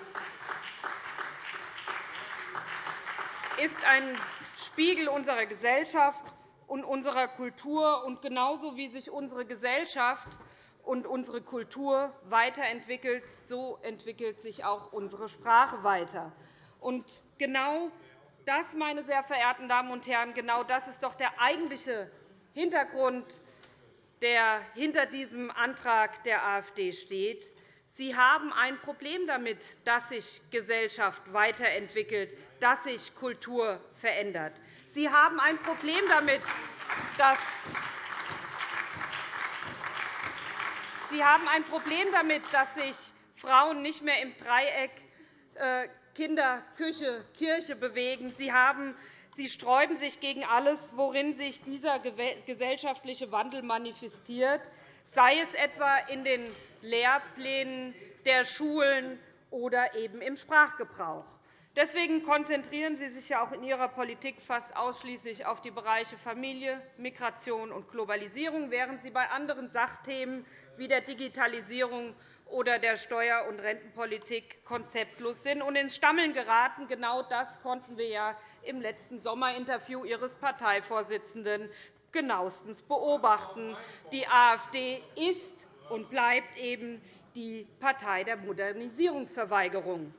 ist ein Spiegel unserer Gesellschaft und unserer Kultur. Und genauso wie sich unsere Gesellschaft und unsere Kultur weiterentwickelt, so entwickelt sich auch unsere Sprache weiter. Und genau das, meine sehr verehrten Damen und Herren, genau das ist doch der eigentliche Hintergrund, der hinter diesem Antrag der AfD steht. Sie haben ein Problem damit, dass sich Gesellschaft weiterentwickelt, dass sich Kultur verändert. Sie haben ein Problem damit, dass Sie haben ein Problem damit, dass sich Frauen nicht mehr im Dreieck äh, Kinder, Küche, Kirche bewegen. Sie, haben, Sie sträuben sich gegen alles, worin sich dieser gesellschaftliche Wandel manifestiert, sei es etwa in den Lehrplänen der Schulen oder eben im Sprachgebrauch. Deswegen konzentrieren Sie sich ja auch in Ihrer Politik fast ausschließlich auf die Bereiche Familie, Migration und Globalisierung, während Sie bei anderen Sachthemen wie der Digitalisierung oder der Steuer- und Rentenpolitik konzeptlos sind und ins Stammeln geraten. Genau das konnten wir ja im letzten Sommerinterview Ihres Parteivorsitzenden genauestens beobachten. Die AfD ist und bleibt eben die Partei der Modernisierungsverweigerung.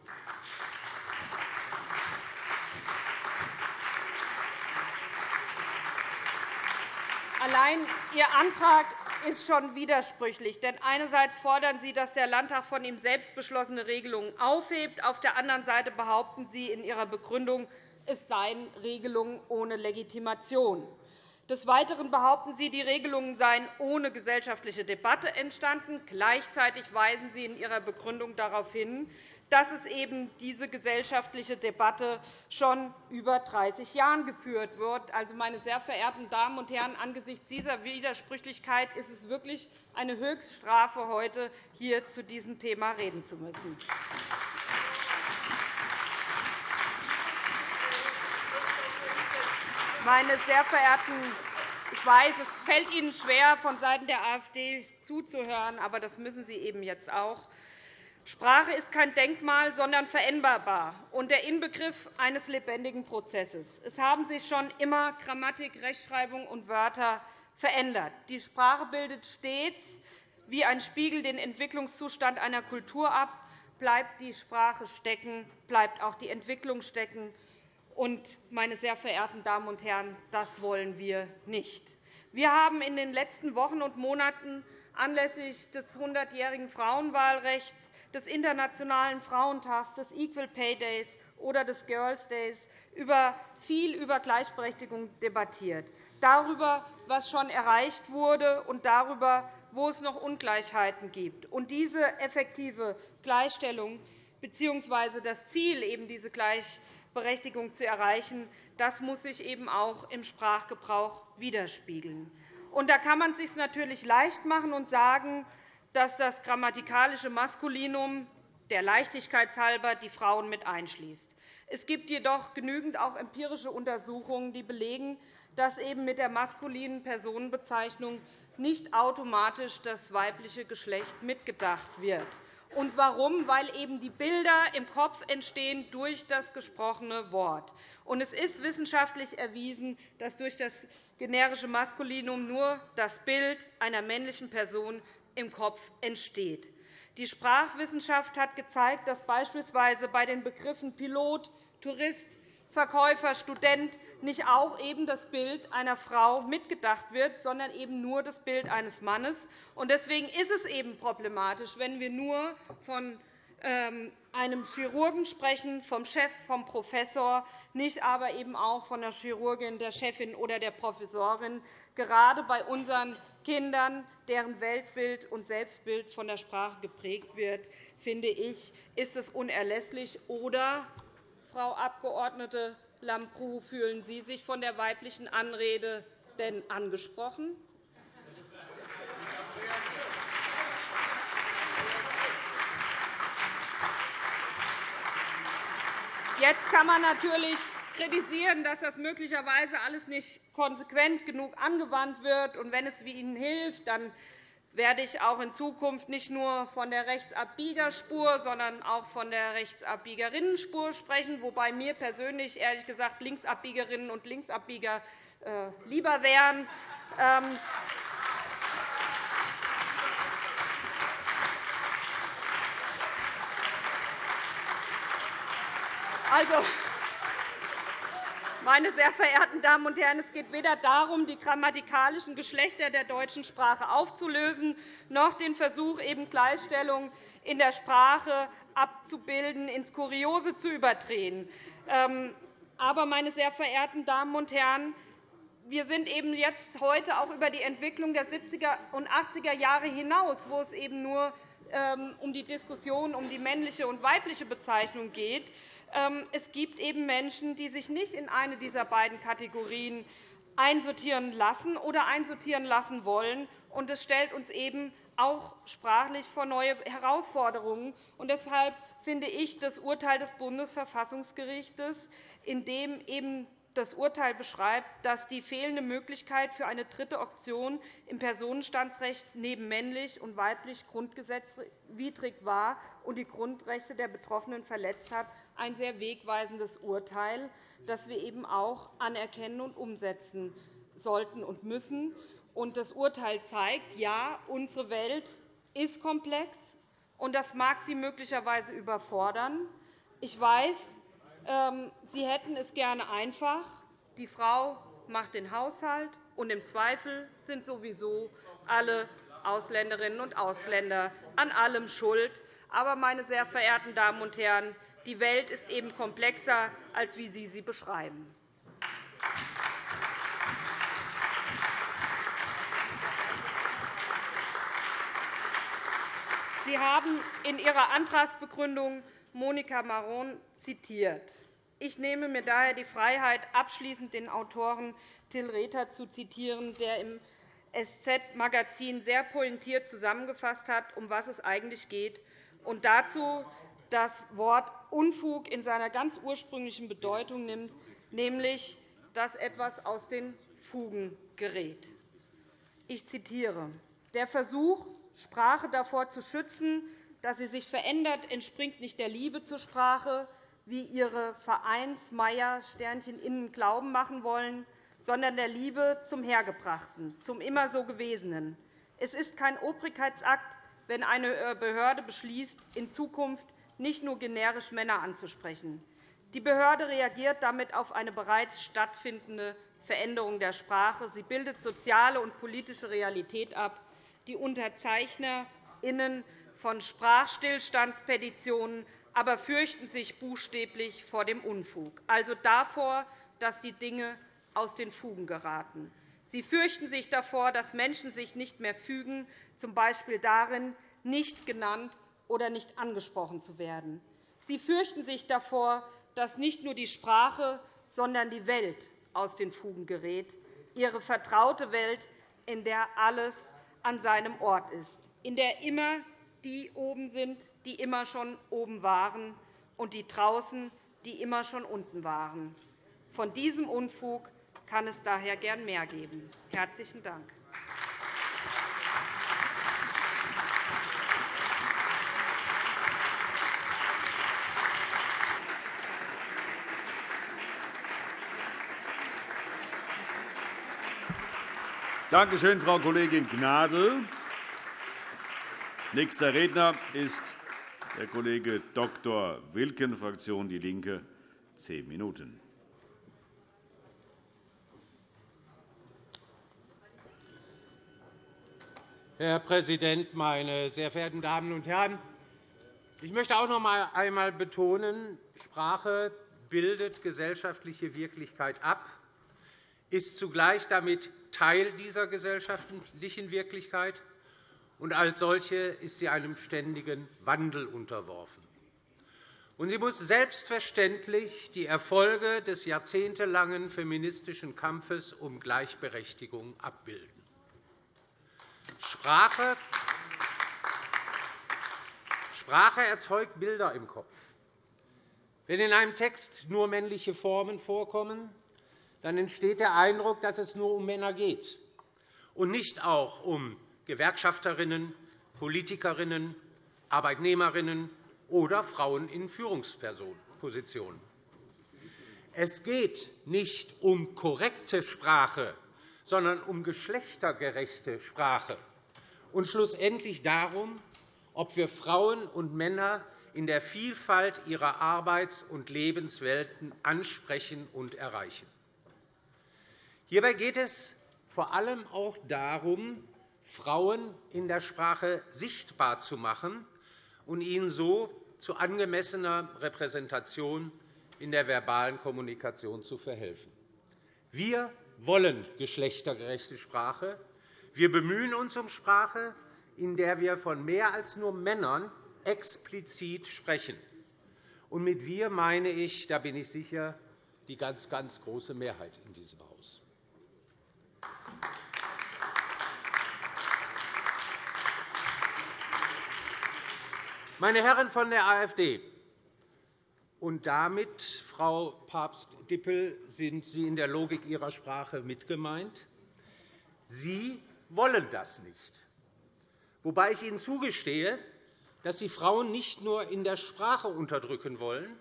Allein Ihr Antrag ist schon widersprüchlich. Denn einerseits fordern Sie, dass der Landtag von ihm selbst beschlossene Regelungen aufhebt. Auf der anderen Seite behaupten Sie in Ihrer Begründung, es seien Regelungen ohne Legitimation. Des Weiteren behaupten Sie, die Regelungen seien ohne gesellschaftliche Debatte entstanden. Gleichzeitig weisen Sie in Ihrer Begründung darauf hin, dass es eben diese gesellschaftliche Debatte schon über 30 Jahren geführt wird. Also, meine sehr verehrten Damen und Herren, angesichts dieser Widersprüchlichkeit ist es wirklich eine Höchststrafe, heute hier zu diesem Thema reden zu müssen. Meine sehr verehrten ich weiß, es fällt Ihnen schwer, vonseiten der AfD zuzuhören, aber das müssen Sie eben jetzt auch. Sprache ist kein Denkmal, sondern veränderbar und der Inbegriff eines lebendigen Prozesses. Es haben sich schon immer Grammatik, Rechtschreibung und Wörter verändert. Die Sprache bildet stets wie ein Spiegel den Entwicklungszustand einer Kultur ab. Bleibt die Sprache stecken, bleibt auch die Entwicklung stecken. Und, meine sehr verehrten Damen und Herren, das wollen wir nicht. Wir haben in den letzten Wochen und Monaten anlässlich des 100-jährigen Frauenwahlrechts des Internationalen Frauentags, des Equal Pay Days oder des Girls Days über viel über Gleichberechtigung debattiert, darüber, was schon erreicht wurde, und darüber, wo es noch Ungleichheiten gibt. Und diese effektive Gleichstellung bzw. das Ziel, eben diese Gleichberechtigung zu erreichen, das muss sich eben auch im Sprachgebrauch widerspiegeln. Und da kann man es sich natürlich leicht machen und sagen, dass das grammatikalische Maskulinum der Leichtigkeit halber die Frauen mit einschließt. Es gibt jedoch genügend auch empirische Untersuchungen, die belegen, dass eben mit der maskulinen Personenbezeichnung nicht automatisch das weibliche Geschlecht mitgedacht wird. Und warum? Weil eben die Bilder im Kopf entstehen durch das gesprochene Wort. Und es ist wissenschaftlich erwiesen, dass durch das generische Maskulinum nur das Bild einer männlichen Person im Kopf entsteht. Die Sprachwissenschaft hat gezeigt, dass beispielsweise bei den Begriffen Pilot, Tourist, Verkäufer, Student nicht auch eben das Bild einer Frau mitgedacht wird, sondern eben nur das Bild eines Mannes. Deswegen ist es eben problematisch, wenn wir nur von ähm, einem Chirurgen sprechen, vom Chef, vom Professor, nicht aber eben auch von der Chirurgin, der Chefin oder der Professorin. Gerade bei unseren Kindern, deren Weltbild und Selbstbild von der Sprache geprägt wird, finde ich, ist es unerlässlich. Oder, Frau Abg. Lambrou, fühlen Sie sich von der weiblichen Anrede denn angesprochen? Jetzt kann man natürlich kritisieren, dass das möglicherweise alles nicht konsequent genug angewandt wird. Und wenn es wie Ihnen hilft, dann werde ich auch in Zukunft nicht nur von der Rechtsabbiegerspur, sondern auch von der Rechtsabbiegerrinnenspur sprechen, wobei mir persönlich ehrlich gesagt Linksabbiegerinnen und Linksabbieger äh, lieber wären. Ähm, Also, meine sehr verehrten Damen und Herren, es geht weder darum, die grammatikalischen Geschlechter der deutschen Sprache aufzulösen, noch den Versuch, eben Gleichstellung in der Sprache abzubilden, ins Kuriose zu überdrehen. Ähm, aber, meine sehr verehrten Damen und Herren, wir sind eben jetzt heute auch über die Entwicklung der 70er und 80er Jahre hinaus, wo es eben nur ähm, um die Diskussion um die männliche und weibliche Bezeichnung geht. Ähm, es gibt eben Menschen, die sich nicht in eine dieser beiden Kategorien einsortieren lassen oder einsortieren lassen wollen. Und das stellt uns eben auch sprachlich vor neue Herausforderungen. Deshalb finde ich das Urteil des Bundesverfassungsgerichts, in dem eben das Urteil beschreibt, dass die fehlende Möglichkeit für eine dritte Option im Personenstandsrecht neben männlich und weiblich grundgesetzwidrig war und die Grundrechte der Betroffenen verletzt hat, ein sehr wegweisendes Urteil, das wir eben auch anerkennen und umsetzen sollten und müssen. Das Urteil zeigt, ja, unsere Welt ist komplex, und das mag Sie möglicherweise überfordern. Ich weiß, Sie hätten es gerne einfach. Die Frau macht den Haushalt, und im Zweifel sind sowieso alle Ausländerinnen und Ausländer an allem schuld. Aber, meine sehr verehrten Damen und Herren, die Welt ist eben komplexer, als wie Sie sie beschreiben. Sie haben in Ihrer Antragsbegründung Monika Maron zitiert. Ich nehme mir daher die Freiheit, abschließend den Autoren Till Rether zu zitieren, der im SZ-Magazin sehr pointiert zusammengefasst hat, um was es eigentlich geht, und dazu das Wort Unfug in seiner ganz ursprünglichen Bedeutung nimmt, nämlich, dass etwas aus den Fugen gerät. Ich zitiere. Der Versuch, Sprache davor zu schützen, dass sie sich verändert, entspringt nicht der Liebe zur Sprache, wie ihre Vereinsmeier innen glauben machen wollen, sondern der Liebe zum Hergebrachten, zum immer so Gewesenen. Es ist kein Obrigkeitsakt, wenn eine Behörde beschließt, in Zukunft nicht nur generisch Männer anzusprechen. Die Behörde reagiert damit auf eine bereits stattfindende Veränderung der Sprache. Sie bildet soziale und politische Realität ab. Die UnterzeichnerInnen von Sprachstillstandspetitionen aber fürchten sich buchstäblich vor dem Unfug, also davor, dass die Dinge aus den Fugen geraten. Sie fürchten sich davor, dass Menschen sich nicht mehr fügen, z. B. darin, nicht genannt oder nicht angesprochen zu werden. Sie fürchten sich davor, dass nicht nur die Sprache, sondern die Welt aus den Fugen gerät, ihre vertraute Welt, in der alles an seinem Ort ist, in der immer die oben sind, die immer schon oben waren, und die draußen, die immer schon unten waren. Von diesem Unfug kann es daher gern mehr geben. – Herzlichen Dank. Danke schön, Frau Kollegin Gnadl. Nächster Redner ist der Kollege Dr. Wilken, Fraktion DIE LINKE, zehn Minuten. Herr Präsident, meine sehr verehrten Damen und Herren! Ich möchte auch noch einmal betonen, Sprache bildet gesellschaftliche Wirklichkeit ab, ist zugleich damit Teil dieser gesellschaftlichen Wirklichkeit und als solche ist sie einem ständigen Wandel unterworfen. Und sie muss selbstverständlich die Erfolge des jahrzehntelangen feministischen Kampfes um Gleichberechtigung abbilden. Sprache, Sprache erzeugt Bilder im Kopf. Wenn in einem Text nur männliche Formen vorkommen, dann entsteht der Eindruck, dass es nur um Männer geht und nicht auch um Gewerkschafterinnen, Politikerinnen, Arbeitnehmerinnen oder Frauen in Führungspositionen. Es geht nicht um korrekte Sprache, sondern um geschlechtergerechte Sprache und schlussendlich darum, ob wir Frauen und Männer in der Vielfalt ihrer Arbeits- und Lebenswelten ansprechen und erreichen. Hierbei geht es vor allem auch darum, Frauen in der Sprache sichtbar zu machen und ihnen so zu angemessener Repräsentation in der verbalen Kommunikation zu verhelfen. Wir wollen geschlechtergerechte Sprache. Wir bemühen uns um Sprache, in der wir von mehr als nur Männern explizit sprechen. Und mit wir meine ich, da bin ich sicher, die ganz, ganz große Mehrheit in diesem Haus. Meine Herren von der AfD, Und damit, Frau Papst-Dippel, sind Sie in der Logik Ihrer Sprache mitgemeint. Sie wollen das nicht. Wobei ich Ihnen zugestehe, dass Sie Frauen nicht nur in der Sprache unterdrücken wollen,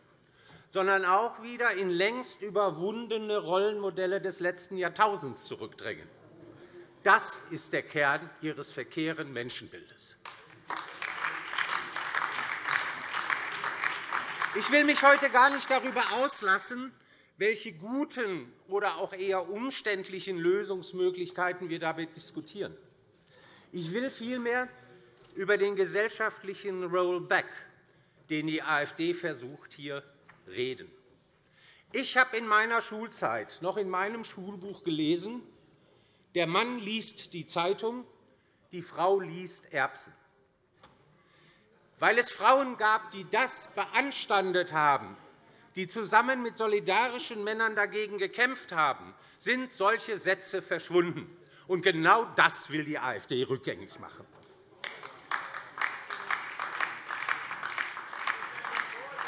sondern auch wieder in längst überwundene Rollenmodelle des letzten Jahrtausends zurückdrängen. Das ist der Kern Ihres verkehren Menschenbildes. Ich will mich heute gar nicht darüber auslassen, welche guten oder auch eher umständlichen Lösungsmöglichkeiten wir damit diskutieren. Ich will vielmehr über den gesellschaftlichen Rollback, den die AfD versucht, hier reden. Ich habe in meiner Schulzeit noch in meinem Schulbuch gelesen, der Mann liest die Zeitung, die Frau liest Erbsen. Weil es Frauen gab, die das beanstandet haben, die zusammen mit solidarischen Männern dagegen gekämpft haben, sind solche Sätze verschwunden. Und genau das will die AfD rückgängig machen.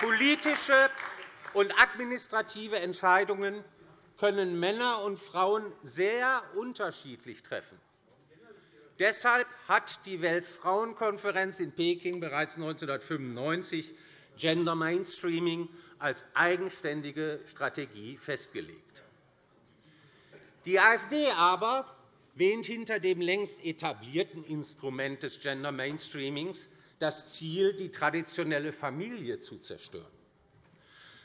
Politische und administrative Entscheidungen können Männer und Frauen sehr unterschiedlich treffen. Deshalb hat die Weltfrauenkonferenz in Peking bereits 1995 Gender Mainstreaming als eigenständige Strategie festgelegt. Die AfD aber wähnt hinter dem längst etablierten Instrument des Gender Mainstreamings das Ziel, die traditionelle Familie zu zerstören.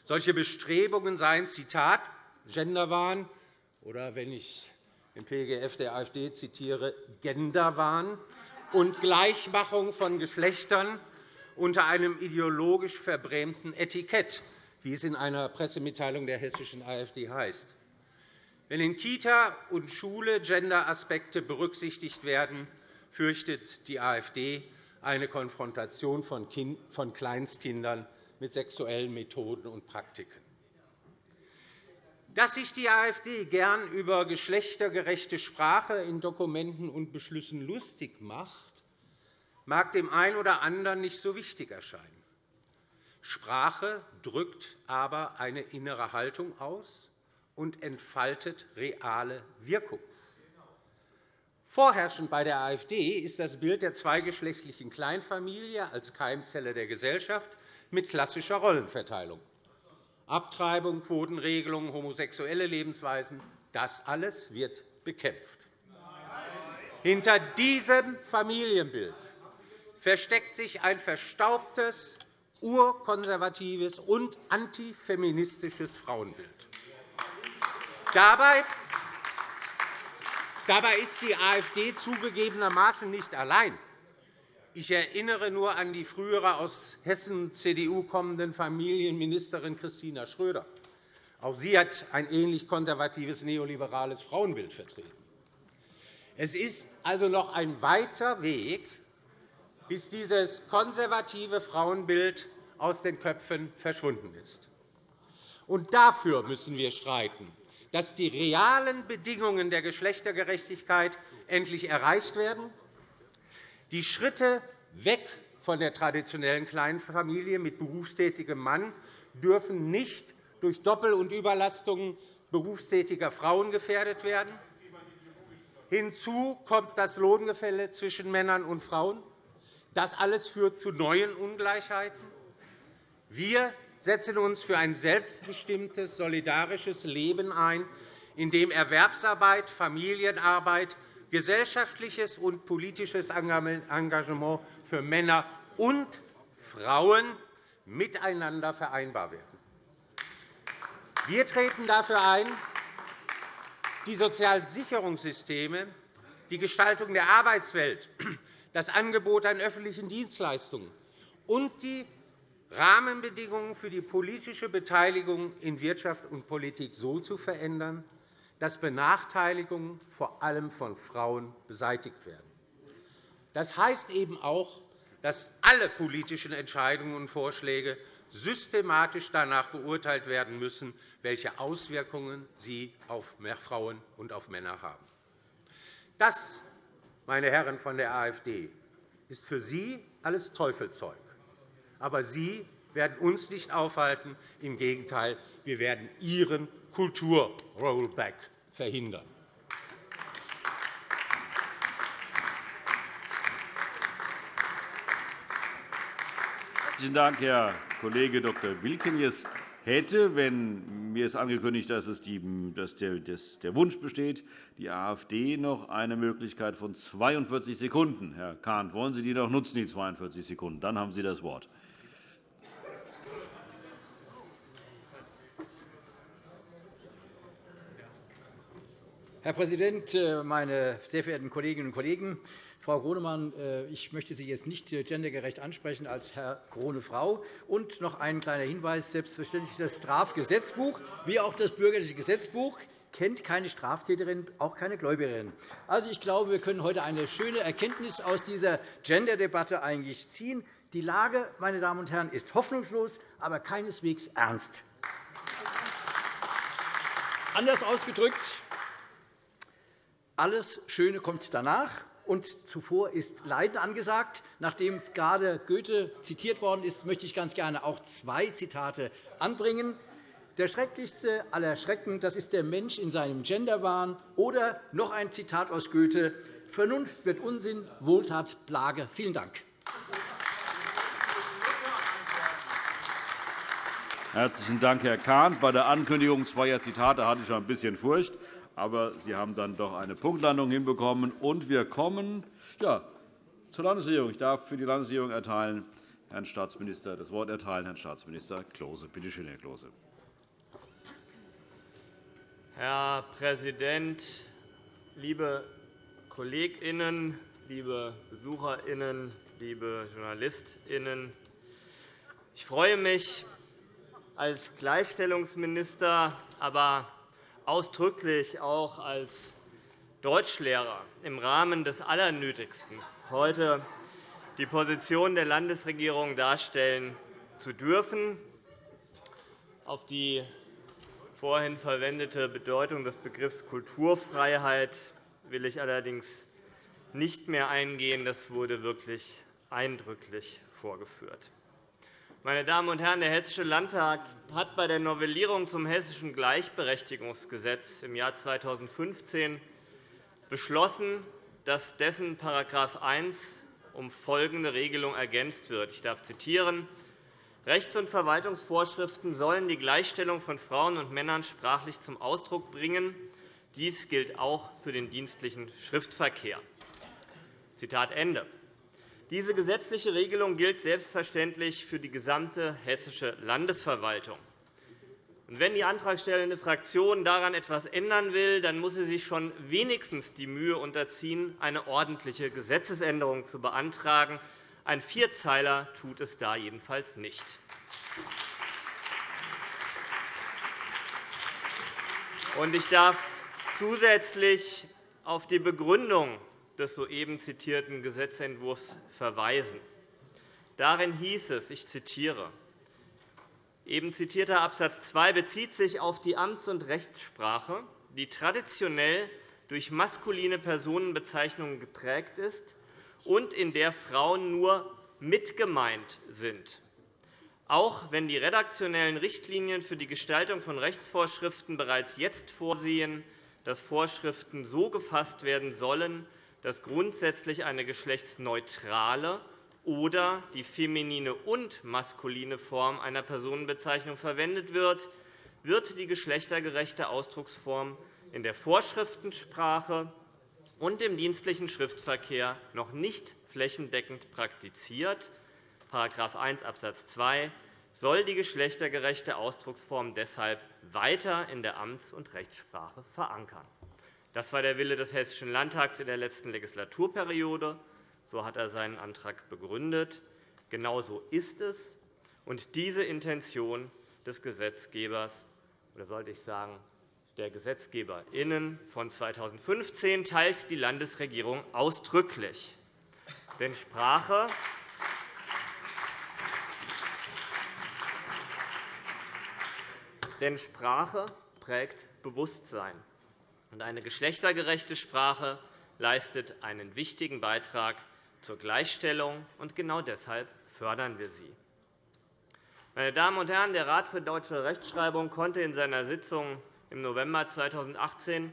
Solche Bestrebungen seien Zitat Genderwahn oder wenn ich den PGF der AfD zitiere, Genderwahn und Gleichmachung von Geschlechtern unter einem ideologisch verbrämten Etikett, wie es in einer Pressemitteilung der hessischen AfD heißt. Wenn in Kita und Schule Genderaspekte berücksichtigt werden, fürchtet die AfD eine Konfrontation von Kleinstkindern mit sexuellen Methoden und Praktiken. Dass sich die AfD gern über geschlechtergerechte Sprache in Dokumenten und Beschlüssen lustig macht, mag dem einen oder anderen nicht so wichtig erscheinen. Sprache drückt aber eine innere Haltung aus und entfaltet reale Wirkung. Vorherrschend bei der AfD ist das Bild der zweigeschlechtlichen Kleinfamilie als Keimzelle der Gesellschaft mit klassischer Rollenverteilung. Abtreibung, Quotenregelungen, homosexuelle Lebensweisen, das alles wird bekämpft. Hinter diesem Familienbild versteckt sich ein verstaubtes, urkonservatives und antifeministisches Frauenbild. Dabei Dabei ist die AfD zugegebenermaßen nicht allein. Ich erinnere nur an die frühere aus Hessen CDU kommende Familienministerin Christina Schröder. Auch sie hat ein ähnlich konservatives neoliberales Frauenbild vertreten. Es ist also noch ein weiter Weg, bis dieses konservative Frauenbild aus den Köpfen verschwunden ist. Und dafür müssen wir streiten dass die realen Bedingungen der Geschlechtergerechtigkeit endlich erreicht werden, die Schritte weg von der traditionellen kleinen Familie mit berufstätigem Mann dürfen nicht durch Doppel- und Überlastungen berufstätiger Frauen gefährdet werden. Hinzu kommt das Lohngefälle zwischen Männern und Frauen. Das alles führt zu neuen Ungleichheiten. Wir setzen uns für ein selbstbestimmtes, solidarisches Leben ein, in dem Erwerbsarbeit, Familienarbeit, gesellschaftliches und politisches Engagement für Männer und Frauen miteinander vereinbar werden. Wir treten dafür ein, die Sozialsicherungssysteme, die Gestaltung der Arbeitswelt, das Angebot an öffentlichen Dienstleistungen und die Rahmenbedingungen für die politische Beteiligung in Wirtschaft und Politik so zu verändern, dass Benachteiligungen vor allem von Frauen beseitigt werden. Das heißt eben auch, dass alle politischen Entscheidungen und Vorschläge systematisch danach beurteilt werden müssen, welche Auswirkungen sie auf Frauen und auf Männer haben. Das, meine Herren von der AfD, ist für Sie alles Teufelzeug. Aber Sie werden uns nicht aufhalten. Im Gegenteil, wir werden Ihren Kulturrollback verhindern. Herzlichen Dank, Herr Kollege Dr. Wilkenius. Hätte, wenn mir ist angekündigt, dass, es die, dass der, dass der Wunsch besteht, die AfD noch eine Möglichkeit von 42 Sekunden. Herr Kahn, wollen Sie die noch nutzen, die 42 Sekunden? Dann haben Sie das Wort. Herr Präsident, äh, meine sehr verehrten Kolleginnen und Kollegen! Frau Gronemann, äh, ich möchte Sie jetzt nicht äh, gendergerecht ansprechen als Herr Krone Frau. Und noch ein kleiner Hinweis. Selbstverständlich das Strafgesetzbuch wie auch das Bürgerliche Gesetzbuch kennt keine Straftäterin, auch keine Gläubigerin. Also, ich glaube, wir können heute eine schöne Erkenntnis aus dieser Gender-Debatte eigentlich ziehen. Die Lage, meine Damen und Herren, ist hoffnungslos, aber keineswegs ernst. Anders ausgedrückt, alles Schöne kommt danach und zuvor ist Leiden angesagt. Nachdem gerade Goethe zitiert worden ist, möchte ich ganz gerne auch zwei Zitate anbringen. Der schrecklichste aller Schrecken das ist der Mensch in seinem Genderwahn. Oder noch ein Zitat aus Goethe Vernunft wird Unsinn, Wohltat Plage. Vielen Dank. Herzlichen Dank, Herr Kahn. Bei der Ankündigung zweier Zitate hatte ich schon ein bisschen Furcht aber Sie haben dann doch eine Punktlandung hinbekommen. Und wir kommen ja, zur Landesregierung. Ich darf für die Landesregierung erteilen, Herrn Staatsminister, das Wort erteilen, Herrn Staatsminister Klose. Bitte schön, Herr Klose. Herr Präsident, liebe KollegInnen, liebe BesucherInnen, liebe JournalistInnen! Ich freue mich als Gleichstellungsminister, aber ausdrücklich auch als Deutschlehrer im Rahmen des Allernötigsten heute die Position der Landesregierung darstellen zu dürfen. Auf die vorhin verwendete Bedeutung des Begriffs Kulturfreiheit will ich allerdings nicht mehr eingehen. Das wurde wirklich eindrücklich vorgeführt. Meine Damen und Herren, der Hessische Landtag hat bei der Novellierung zum Hessischen Gleichberechtigungsgesetz im Jahr 2015 beschlossen, dass dessen § 1 um folgende Regelung ergänzt wird. Ich darf zitieren. Rechts- und Verwaltungsvorschriften sollen die Gleichstellung von Frauen und Männern sprachlich zum Ausdruck bringen. Dies gilt auch für den dienstlichen Schriftverkehr. Zitat Ende. Diese gesetzliche Regelung gilt selbstverständlich für die gesamte hessische Landesverwaltung. Wenn die antragstellende Fraktion daran etwas ändern will, dann muss sie sich schon wenigstens die Mühe unterziehen, eine ordentliche Gesetzesänderung zu beantragen. Ein Vierzeiler tut es da jedenfalls nicht. Ich darf zusätzlich auf die Begründung des soeben zitierten Gesetzentwurfs verweisen. Darin hieß es, ich zitiere, eben zitierter Abs. 2 bezieht sich auf die Amts- und Rechtssprache, die traditionell durch maskuline Personenbezeichnungen geprägt ist und in der Frauen nur mitgemeint sind. Auch wenn die redaktionellen Richtlinien für die Gestaltung von Rechtsvorschriften bereits jetzt vorsehen, dass Vorschriften so gefasst werden sollen, dass grundsätzlich eine geschlechtsneutrale oder die feminine und maskuline Form einer Personenbezeichnung verwendet wird, wird die geschlechtergerechte Ausdrucksform in der Vorschriftensprache und im dienstlichen Schriftverkehr noch nicht flächendeckend praktiziert. § 1 Abs. 2 soll die geschlechtergerechte Ausdrucksform deshalb weiter in der Amts- und Rechtssprache verankern. Das war der Wille des Hessischen Landtags in der letzten Legislaturperiode. So hat er seinen Antrag begründet. Genau so ist es. Und diese Intention des Gesetzgebers, oder sollte ich sagen, der GesetzgeberInnen von 2015 teilt die Landesregierung ausdrücklich. Denn Sprache Denn Sprache prägt Bewusstsein. Eine geschlechtergerechte Sprache leistet einen wichtigen Beitrag zur Gleichstellung, und genau deshalb fördern wir sie. Meine Damen und Herren, der Rat für deutsche Rechtschreibung konnte in seiner Sitzung im November 2018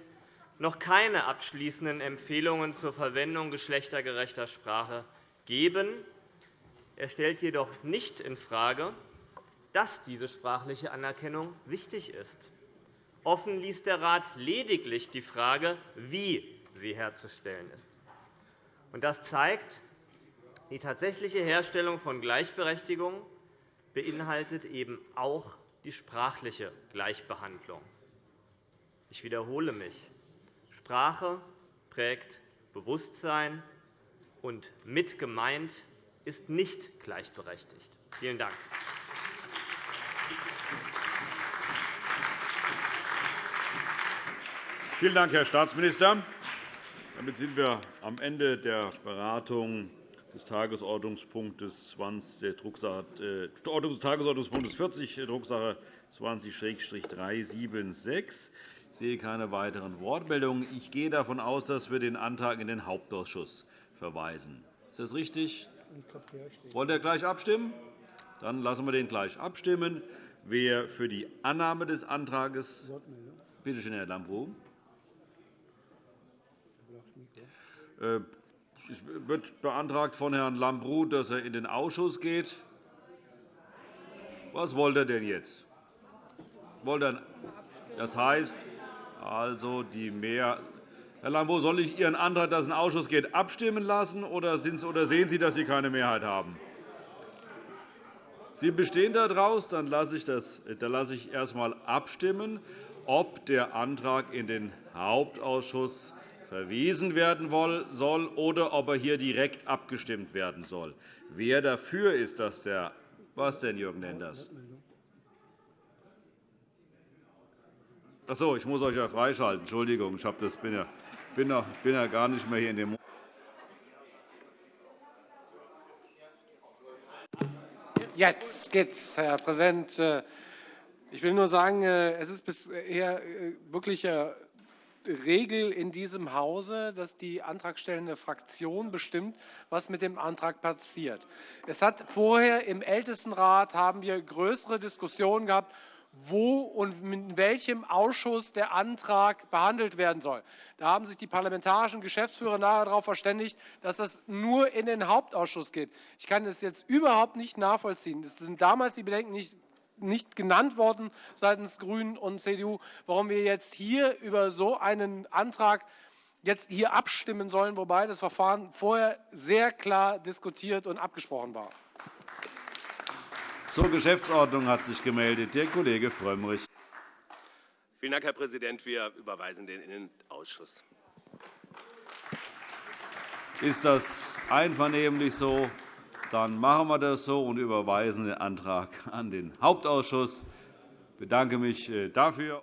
noch keine abschließenden Empfehlungen zur Verwendung geschlechtergerechter Sprache geben. Er stellt jedoch nicht infrage, dass diese sprachliche Anerkennung wichtig ist. Offen ließ der Rat lediglich die Frage, wie sie herzustellen ist. Das zeigt, die tatsächliche Herstellung von Gleichberechtigung beinhaltet eben auch die sprachliche Gleichbehandlung. Ich wiederhole mich. Sprache prägt Bewusstsein, und mit gemeint ist nicht gleichberechtigt. Vielen Dank. Vielen Dank, Herr Staatsminister. Damit sind wir am Ende der Beratung des Tagesordnungspunktes 20, äh, Tagesordnungspunktes 40, Drucksache 20-376. Ich sehe keine weiteren Wortmeldungen. Ich gehe davon aus, dass wir den Antrag in den Hauptausschuss verweisen. Ist das richtig? Wollen wir gleich abstimmen? Dann lassen wir den gleich abstimmen. Wer für die Annahme des Antrags Bitte schön, Herr Lambrou. Es äh, wird beantragt von Herrn Lambrou, dass er in den Ausschuss geht. Was wollte er denn jetzt? Das heißt, also die Mehr Herr Lambrou, soll ich Ihren Antrag, dass es in den Ausschuss geht, abstimmen lassen, oder sehen Sie, dass Sie keine Mehrheit haben? Sie bestehen daraus, dann lasse ich, das, dann lasse ich erst einmal abstimmen, ob der Antrag in den Hauptausschuss verwiesen werden soll oder ob er hier direkt abgestimmt werden soll. Wer dafür ist, dass der was denn, Jürgen Lenders? Ach so, ich muss euch ja freischalten. Entschuldigung, ich das bin ja bin ja gar nicht mehr hier in dem Jetzt geht's, Herr Präsident. Ich will nur sagen, es ist bisher wirklich Regel in diesem Hause, dass die antragstellende Fraktion bestimmt, was mit dem Antrag passiert. Es hat vorher im Ältestenrat haben wir größere Diskussionen gehabt, wo und in welchem Ausschuss der Antrag behandelt werden soll. Da haben sich die parlamentarischen Geschäftsführer nachher darauf verständigt, dass das nur in den Hauptausschuss geht. Ich kann das jetzt überhaupt nicht nachvollziehen. Es sind damals die Bedenken nicht nicht genannt worden seitens GRÜNEN und CDU, warum wir jetzt hier über so einen Antrag jetzt hier abstimmen sollen, wobei das Verfahren vorher sehr klar diskutiert und abgesprochen war. Zur Geschäftsordnung hat sich gemeldet der Kollege Frömmrich. Vielen Dank, Herr Präsident. Wir überweisen den in den Ausschuss. Ist das einvernehmlich so? Dann machen wir das so und überweisen den Antrag an den Hauptausschuss. Ich bedanke mich äh, dafür.